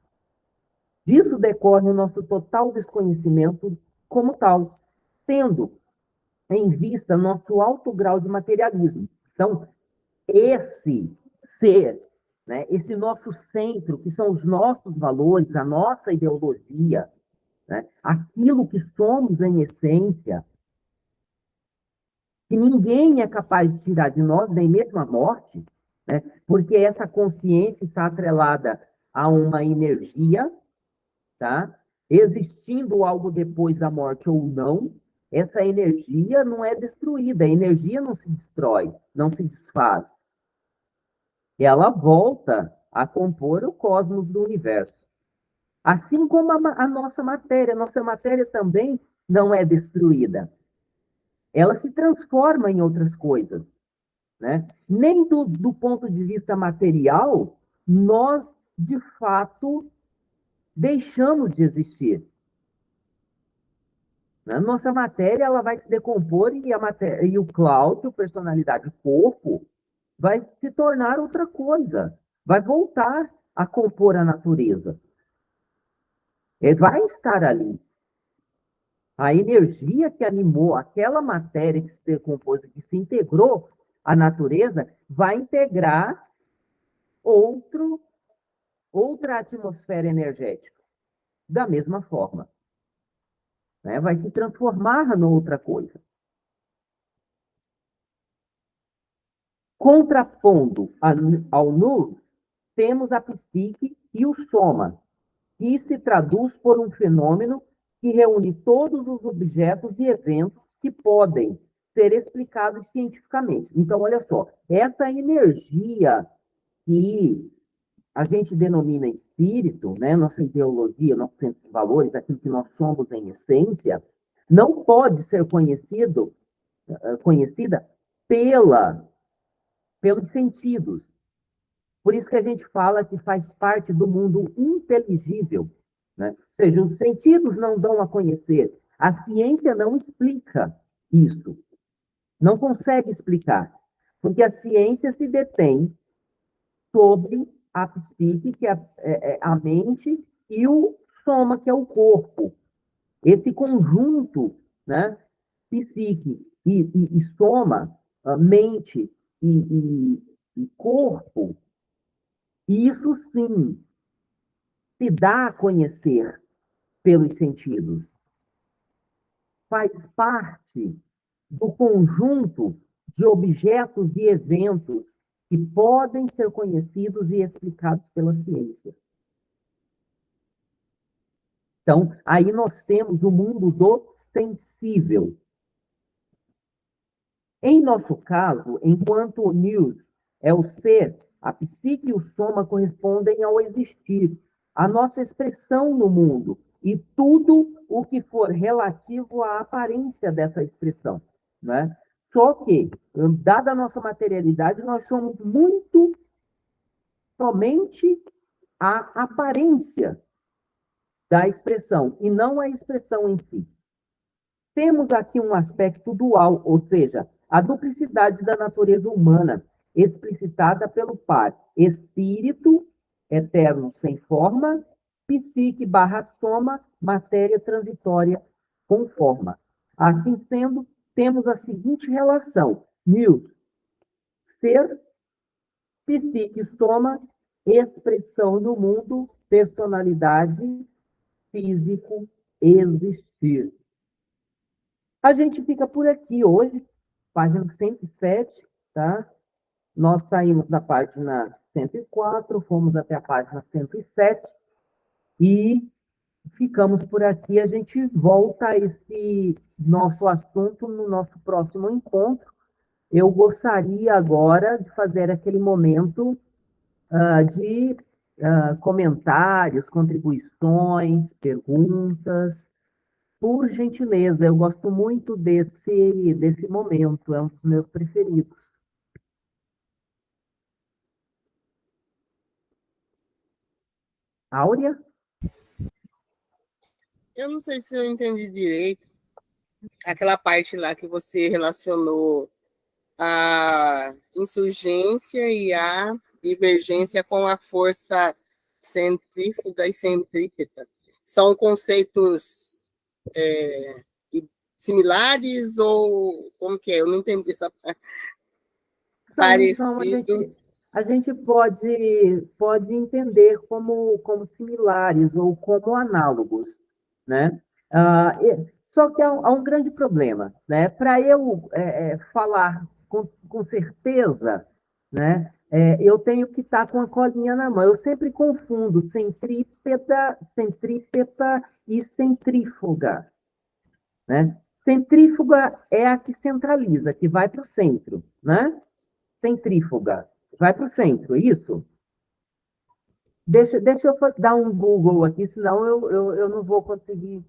Disso decorre o nosso total desconhecimento como tal, tendo em vista nosso alto grau de materialismo. Então, esse ser, né, esse nosso centro, que são os nossos valores, a nossa ideologia, né, aquilo que somos em essência, que ninguém é capaz de tirar de nós, nem mesmo a morte, né, porque essa consciência está atrelada a uma energia, tá? Existindo algo depois da morte ou não, essa energia não é destruída, a energia não se destrói, não se desfaz. Ela volta a compor o cosmos do universo. Assim como a, a nossa matéria, a nossa matéria também não é destruída. Ela se transforma em outras coisas. Né? Nem do, do ponto de vista material, nós, de fato, deixamos de existir. A nossa matéria ela vai se decompor e, a matéria, e o Cláudio, personalidade, corpo, vai se tornar outra coisa. Vai voltar a compor a natureza. Ele vai estar ali. A energia que animou aquela matéria que se decompôs, que se integrou à natureza, vai integrar outro, outra atmosfera energética. Da mesma forma né? vai se transformar em outra coisa. Contrapondo ao nus, temos a psique e o soma, que se traduz por um fenômeno que reúne todos os objetos e eventos que podem ser explicados cientificamente. Então, olha só, essa energia que a gente denomina espírito, né, nossa ideologia, nosso centro de valores, aquilo que nós somos em essência, não pode ser conhecido, eh, conhecida pela, pelos sentidos. Por isso que a gente fala que faz parte do mundo inteligível. Né? Ou seja, os sentidos não dão a conhecer. A ciência não explica isso. Não consegue explicar. Porque a ciência se detém sobre a psique, que é, é, é a mente, e o soma, que é o corpo. Esse conjunto, né, psique e, e, e soma, mente e, e corpo, isso sim se dá a conhecer pelos sentidos. Faz parte do conjunto de objetos e eventos que podem ser conhecidos e explicados pela ciência. Então, aí nós temos o mundo do sensível. Em nosso caso, enquanto news é o ser, a psique e o soma correspondem ao existir, a nossa expressão no mundo e tudo o que for relativo à aparência dessa expressão. Né? Só que, dada a nossa materialidade, nós somos muito somente a aparência da expressão, e não a expressão em si. Temos aqui um aspecto dual, ou seja, a duplicidade da natureza humana, explicitada pelo par espírito, eterno sem forma, psique barra soma, matéria transitória com forma. Assim sendo, temos a seguinte relação: mil, ser, psique, soma, expressão no mundo, personalidade, físico, existir. A gente fica por aqui hoje, página 107, tá? Nós saímos da página 104, fomos até a página 107 e ficamos por aqui. A gente volta a esse nosso assunto no nosso próximo encontro. Eu gostaria agora de fazer aquele momento uh, de uh, comentários, contribuições, perguntas. Por gentileza, eu gosto muito desse, desse momento, é um dos meus preferidos. Áurea? eu não sei se eu entendi direito aquela parte lá que você relacionou a insurgência e a divergência com a força centrífuga e centrípeta. São conceitos é, similares ou como que é? Eu não entendi essa parte. Parecido. Então, a, gente, a gente pode, pode entender como, como similares ou como análogos, né? Ah, só que há, há, um grande problema, né? Para eu é, é, falar com, com certeza, né? É, eu tenho que estar tá com a colinha na mão. Eu sempre confundo centrípeta, centrípeta e centrífuga. Né? Centrífuga é a que centraliza, que vai para o centro. Né? Centrífuga, vai para o centro, isso? Deixa, deixa eu dar um Google aqui, senão eu, eu, eu não vou conseguir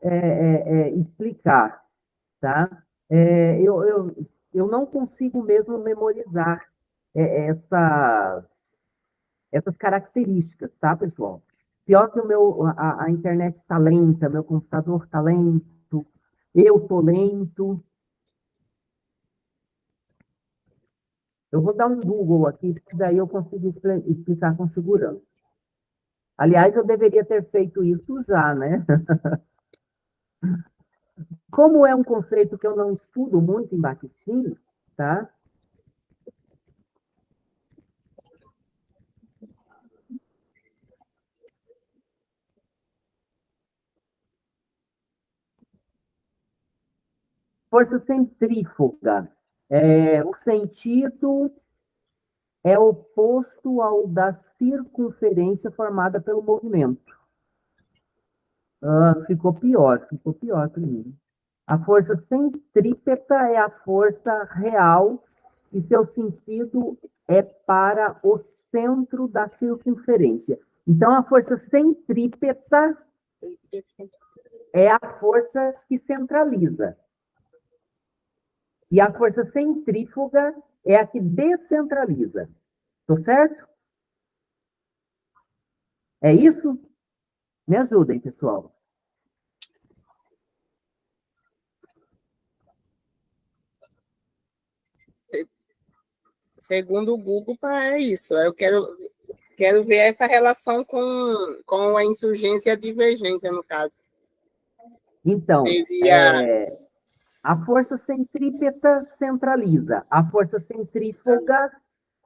é, é, é explicar. Tá? É, eu, eu, eu não consigo mesmo memorizar é, essa, essas características, tá, pessoal? Pior que o meu, a, a internet está lenta, meu computador está lento, eu estou lento. Eu vou dar um Google aqui, que daí eu consigo explicar com segurança. Aliás, eu deveria ter feito isso já, né? Como é um conceito que eu não estudo muito em Bakhtin, tá? Força centrífuga. É, o sentido é oposto ao da circunferência formada pelo movimento. Ah, ficou pior, ficou pior para mim. A força centrípeta é a força real e seu sentido é para o centro da circunferência. Então, a força centrípeta é a força que centraliza. E a força centrífuga é a que descentraliza. Estou certo? É isso? Me ajudem, pessoal. Segundo o Google, é isso. Eu quero, quero ver essa relação com, com a insurgência e a divergência, no caso. Então, Seria... é, a força centrípeta centraliza, a força centrífuga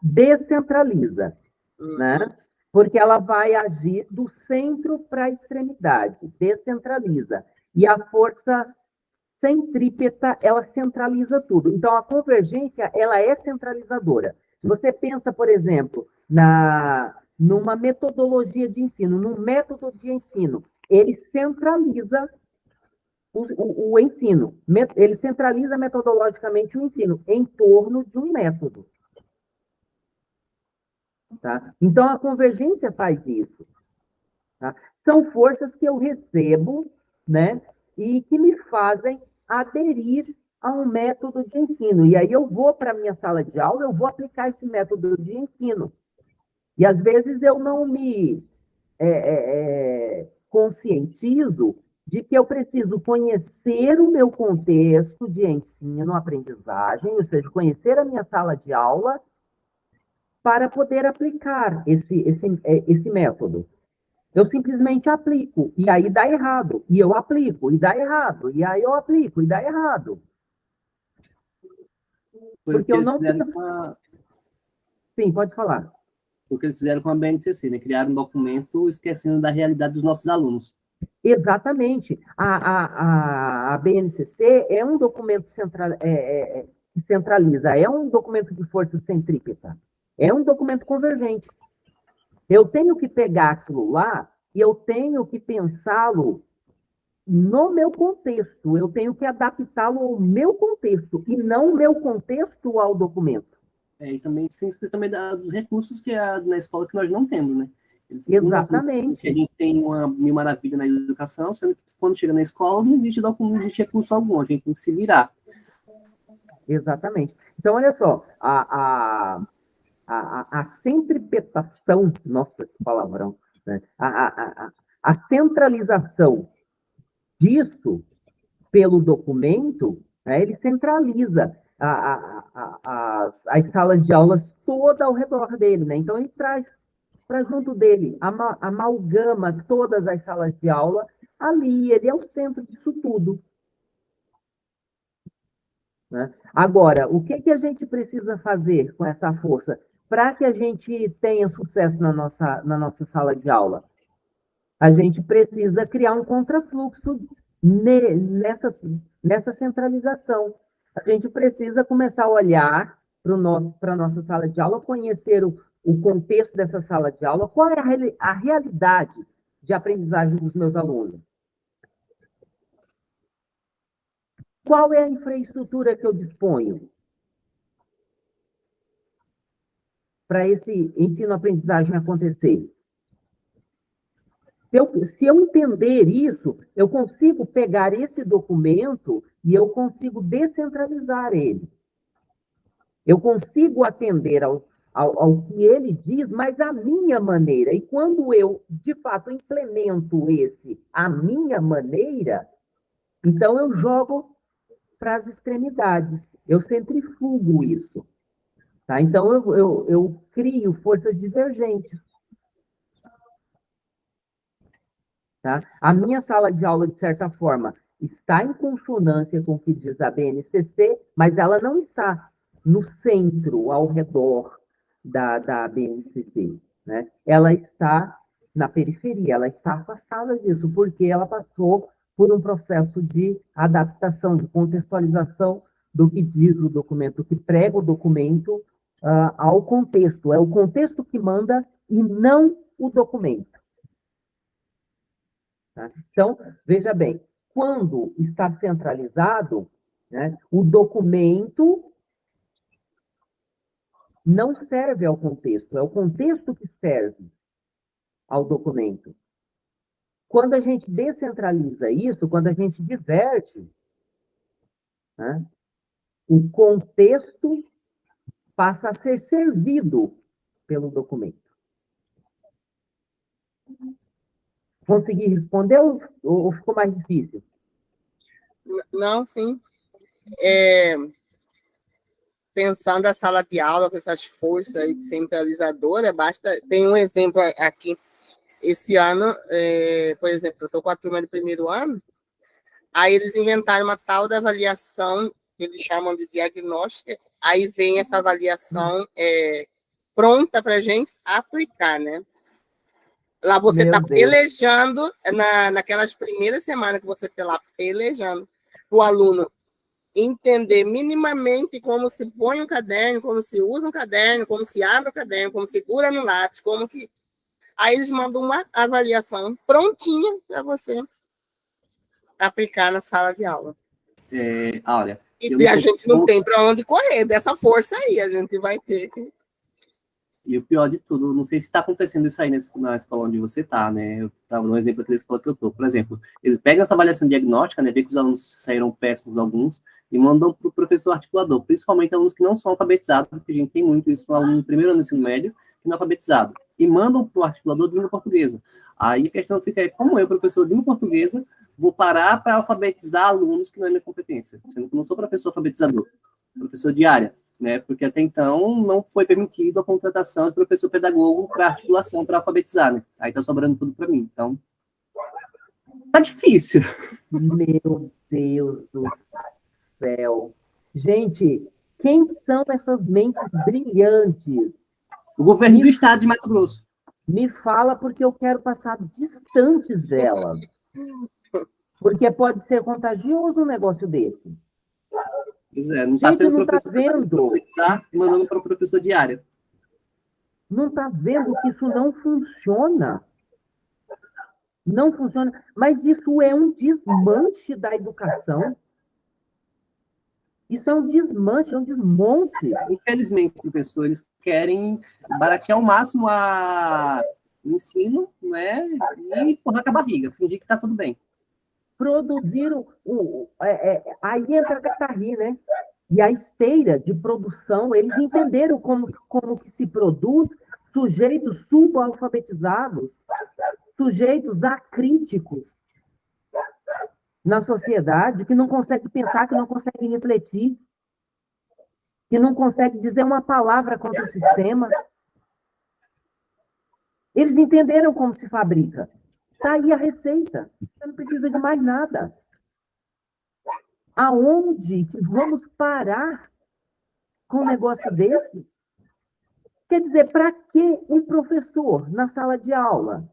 descentraliza, uhum. né? Porque ela vai agir do centro para a extremidade, descentraliza. E a força centrípeta, ela centraliza tudo. Então, a convergência, ela é centralizadora. Se você pensa, por exemplo, na numa metodologia de ensino, num método de ensino, ele centraliza o, o, ensino. Ele centraliza metodologicamente o ensino em torno de um método. Tá? Então, a convergência faz isso. Tá? São forças que eu recebo né, e que me fazem aderir a um método de ensino. E aí eu vou para a minha sala de aula, eu vou aplicar esse método de ensino. E às vezes eu não me é, é, é conscientizo de que eu preciso conhecer o meu contexto de ensino, aprendizagem, ou seja, conhecer a minha sala de aula para poder aplicar esse, esse, é, esse método. Eu simplesmente aplico, e aí dá errado, e eu aplico, e dá errado, e aí eu aplico, e dá errado. Porque, Porque eu não fiz... a... Sim, pode falar. Porque eles fizeram com a BNCC, né? Criaram um documento esquecendo da realidade dos nossos alunos. Exatamente. A, a, a, BNCC é um documento central, é, é, é, que centraliza, é um documento de força centrípeta, é um documento convergente. Eu tenho que pegar aquilo lá e eu tenho que pensá-lo no meu contexto, eu tenho que adaptá-lo ao meu contexto e não o meu contexto ao documento. É, e também tem também dos recursos que é na escola que nós não temos, né? Exatamente. A gente tem uma mil maravilha na educação, sendo que quando chega na escola não existe documento, não existe recurso algum, a gente tem que se virar. Exatamente. Então, olha só, a, a, a, a centripetação, nossa, que palavrão, né? a, a, a, a centralização disso, pelo documento, né, ele centraliza a, a, a, as, as salas de aulas toda ao redor dele. Né? Então, ele traz para junto dele, ama, amalgama todas as salas de aula ali, ele é o centro disso tudo. Né? Agora, o que, que a gente precisa fazer com essa força para que a gente tenha sucesso na nossa, na nossa sala de aula? A gente precisa criar um contrafluxo nessa, nessa centralização. A gente precisa começar a olhar para a nossa sala de aula, conhecer o, o contexto dessa sala de aula, qual é a, realidade de aprendizagem dos meus alunos. Qual é a infraestrutura que eu disponho para esse ensino-aprendizagem acontecer? Se eu, se eu entender isso, eu consigo pegar esse documento e eu consigo descentralizar ele. Eu consigo atender ao, ao, ao, que ele diz, mas à minha maneira. E quando eu, de fato, implemento esse à minha maneira, então eu jogo para as extremidades. Eu centrifugo isso. Tá? Então, eu, eu, eu crio forças divergentes. Tá? A minha sala de aula, de certa forma, está em consonância com o que diz a BNCC, mas ela não está no centro, ao redor da, da BNCC. Né? Ela está na periferia, ela está afastada disso, porque ela passou por um processo de adaptação, de contextualização do que diz o documento, que prega o documento uh, ao contexto. É o contexto que manda e não o documento. Tá? Então, veja bem, quando está centralizado, né, o documento não serve ao contexto, é o contexto que serve ao documento. Quando a gente descentraliza isso, quando a gente diverte, né, o contexto passa a ser servido pelo documento. Consegui responder ou, ou ficou mais difícil? Não, sim. É, pensando a sala de aula com essas forças centralizadoras, basta. Tem um exemplo aqui. Esse ano, é, por exemplo, eu estou com a turma do primeiro ano, aí eles inventaram uma tal da avaliação que eles chamam de diagnóstica, aí vem essa avaliação é, pronta para a gente aplicar, né? Lá você está pelejando, na, naquelas primeiras semanas que você está lá pelejando, o aluno entender minimamente como se põe um caderno, como se usa um caderno, como se abre o caderno, como segura no lápis, como que... Aí eles mandam uma avaliação prontinha para você aplicar na sala de aula. É, olha, e a gente não tem para onde correr dessa força aí, a gente vai ter que e o pior de tudo, não sei se está acontecendo isso aí na escola onde você está, né? Eu estava no exemplo da escola que eu estou. Por exemplo, eles pegam essa avaliação diagnóstica, né? Vê que os alunos saíram péssimos alguns e mandam para o professor articulador, principalmente alunos que não são alfabetizados, porque a gente tem muito isso no aluno no primeiro ano do ensino médio, que não é alfabetizado. E mandam para o articulador de língua portuguesa. Aí a questão fica é como eu, professor de língua portuguesa, vou parar para alfabetizar alunos que não é minha competência, sendo que eu não sou professor alfabetizador, professor de área né? Porque até então não foi permitido a contratação de professor pedagogo para articulação, para alfabetizar, né? Aí tá sobrando tudo para mim. Então, tá difícil. Meu Deus do céu. Gente, quem são essas mentes brilhantes? O governo me, do estado de Mato Grosso. Me fala porque eu quero passar distantes delas. Porque pode ser contagioso um negócio desse. Pois é, não está tendo não tá professor tá vendo. e mandando para o professor diário. Não está vendo que isso não funciona. Não funciona. Mas isso é um desmanche da educação. Isso é um desmanche, é um desmonte. Infelizmente, professores querem baratear ao máximo a... o ensino né? e empurrar com a barriga, fingir que está tudo bem produziram. O, é, é, aí entra a catarri, né? E a esteira de produção, eles entenderam como, como que se produz sujeitos subalfabetizados, sujeitos acríticos. na sociedade que não consegue pensar, que não consegue refletir, que não consegue dizer uma palavra contra o sistema. Eles entenderam como se fabrica. Está aí a receita. Você não precisa de mais nada. Aonde que vamos parar com um negócio desse? Quer dizer, para que um professor na sala de aula?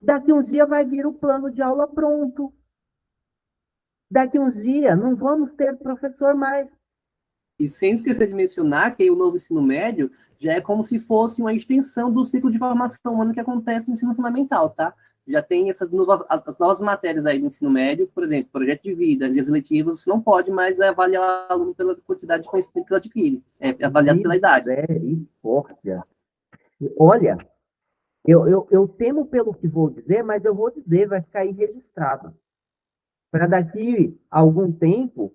Daqui uns dias vai vir o plano de aula pronto. Daqui uns dias não vamos ter professor mais. E sem esquecer de mencionar que o novo ensino médio já é como se fosse uma extensão do ciclo de formação humana que acontece no ensino fundamental, tá? Já tem essas novas, as, novas matérias aí do ensino médio, por exemplo, projeto de vida, as eletivas, você não pode mais avaliar o aluno pela quantidade de conhecimento que ele adquire, é avaliado pela idade. Misericórdia. Olha, eu, eu, eu temo pelo que vou dizer, mas eu vou dizer, vai ficar aí registrado. Para daqui a algum tempo,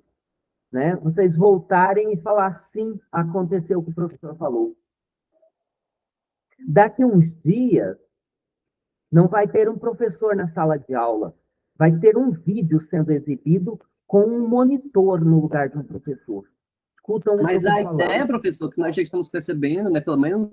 né, vocês voltarem e falar sim, aconteceu o que o professor falou. Daqui uns dias, não vai ter um professor na sala de aula, vai ter um vídeo sendo exibido com um monitor no lugar de um professor. Escutam Mas a ideia, professor, que nós já estamos percebendo, né, pelo menos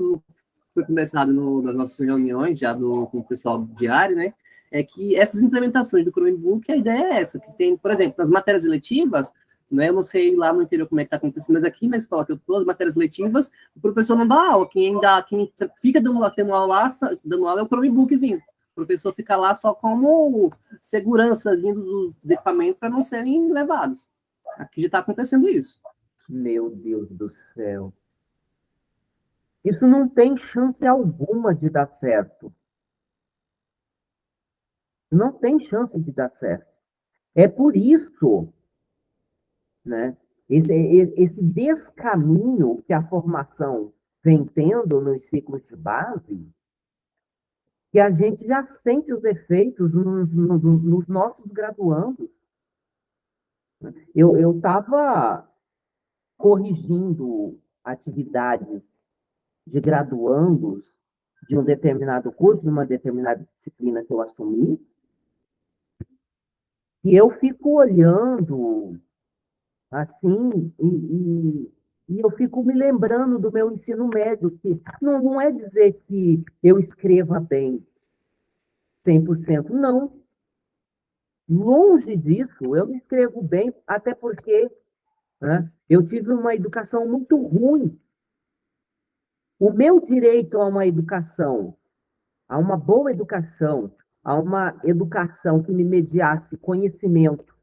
foi conversado no, nas nossas reuniões, já do, com o pessoal diário, né, é que essas implementações do Chromebook, a ideia é essa, que tem, por exemplo, nas matérias eletivas, né, eu não sei lá no interior como é que está acontecendo, mas aqui na escola que eu estou, as matérias letivas, o professor não dá aula, quem dá, quem fica dando, tendo aula, dando aula é o Chromebookzinho. O professor fica lá só como segurançazinho dos equipamentos para não serem levados. Aqui já está acontecendo isso. Meu Deus do céu. Isso não tem chance alguma de dar certo. Não tem chance de dar certo. É por isso, né, esse, esse descaminho que a formação vem tendo nos ciclos de base, que a gente já sente os efeitos nos, nos, nos nossos graduandos. Eu estava corrigindo atividades de graduandos de um determinado curso, de uma determinada disciplina que eu assumi, e eu fico olhando assim, e, e, e, eu fico me lembrando do meu ensino médio, que não, não é dizer que eu escreva bem 100%, não. Longe disso, eu não escrevo bem, até porque né, eu tive uma educação muito ruim o meu direito a uma educação, a uma boa educação, a uma educação que me mediasse conhecimento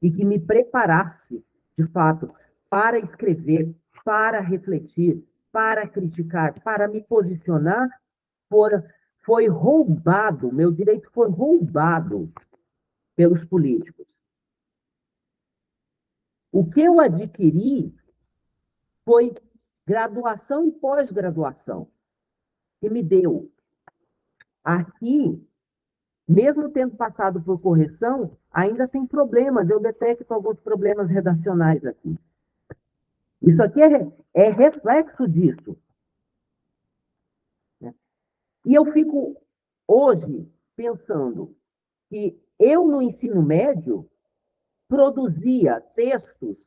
e que me preparasse, de fato, para escrever, para refletir, para criticar, para me posicionar, for, foi roubado, meu direito foi roubado pelos políticos. O que eu adquiri foi graduação e pós-graduação, que me deu. Aqui, mesmo tendo passado por correção, ainda tem problemas, eu detecto alguns problemas redacionais aqui. Isso aqui é, é reflexo disso. E eu fico hoje pensando que eu, no ensino médio, produzia textos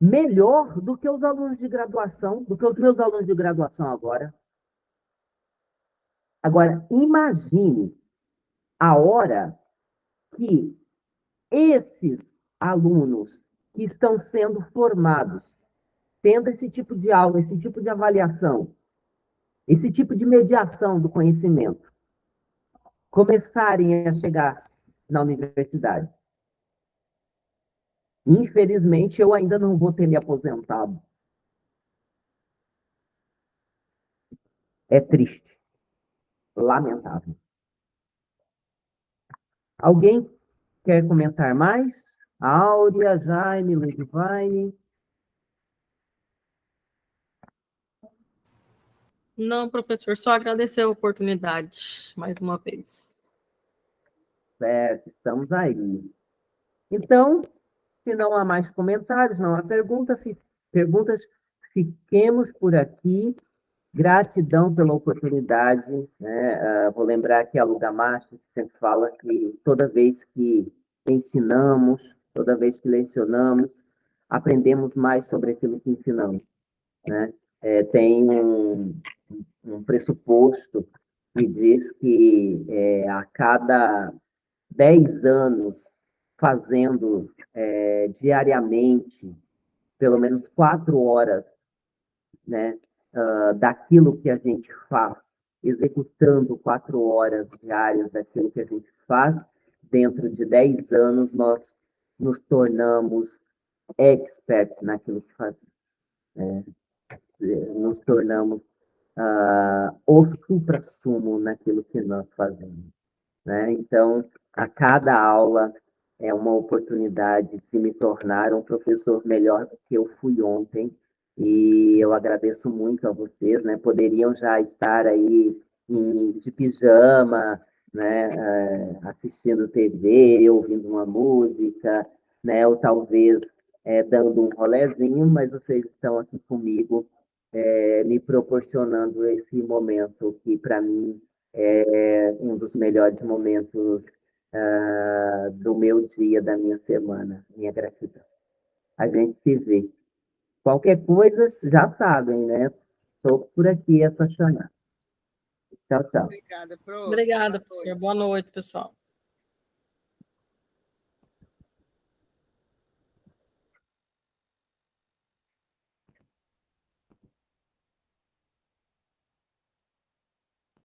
melhor do que os alunos de graduação, do que os meus alunos de graduação agora. Agora, imagine a hora que esses alunos que estão sendo formados, tendo esse tipo de aula, esse tipo de avaliação, esse tipo de mediação do conhecimento, começarem a chegar na universidade. Infelizmente, eu ainda não vou ter me aposentado. É triste. Lamentável. Alguém quer comentar mais? Áurea, Jaime, Ludivine? Não, professor, só agradecer a oportunidade mais uma vez. Certo, estamos aí. Então, se não há mais comentários, não há pergunta, fi, perguntas, fiquemos por aqui. Gratidão pela oportunidade, né? Uh, vou lembrar que a Luga Macho sempre fala que toda vez que ensinamos, toda vez que lecionamos, aprendemos mais sobre aquilo que ensinamos, né? É, tem um, um, pressuposto que diz que é, a cada 10 anos fazendo é, diariamente pelo menos quatro horas né, uh, daquilo que a gente faz, executando quatro horas diárias daquilo que a gente faz, dentro de dez anos nós nos tornamos experts naquilo que fazemos. Né? Nos tornamos uh, o supra-sumo naquilo que nós fazemos. Né? Então, a cada aula é uma oportunidade de me tornar um professor melhor do que eu fui ontem, e eu agradeço muito a vocês, né? Poderiam já estar aí em, de pijama, né? É, assistindo TV, ouvindo uma música, né? Ou talvez é, dando um rolezinho, mas vocês estão aqui comigo, é, me proporcionando esse momento que, para mim, é um dos melhores momentos uh, do meu dia, da minha semana. Minha gratidão. A gente se vê. Qualquer coisa, já sabem, né? Estou por aqui, é só chamar. Tchau, tchau. Obrigada, Obrigada, professor. Boa noite, pessoal.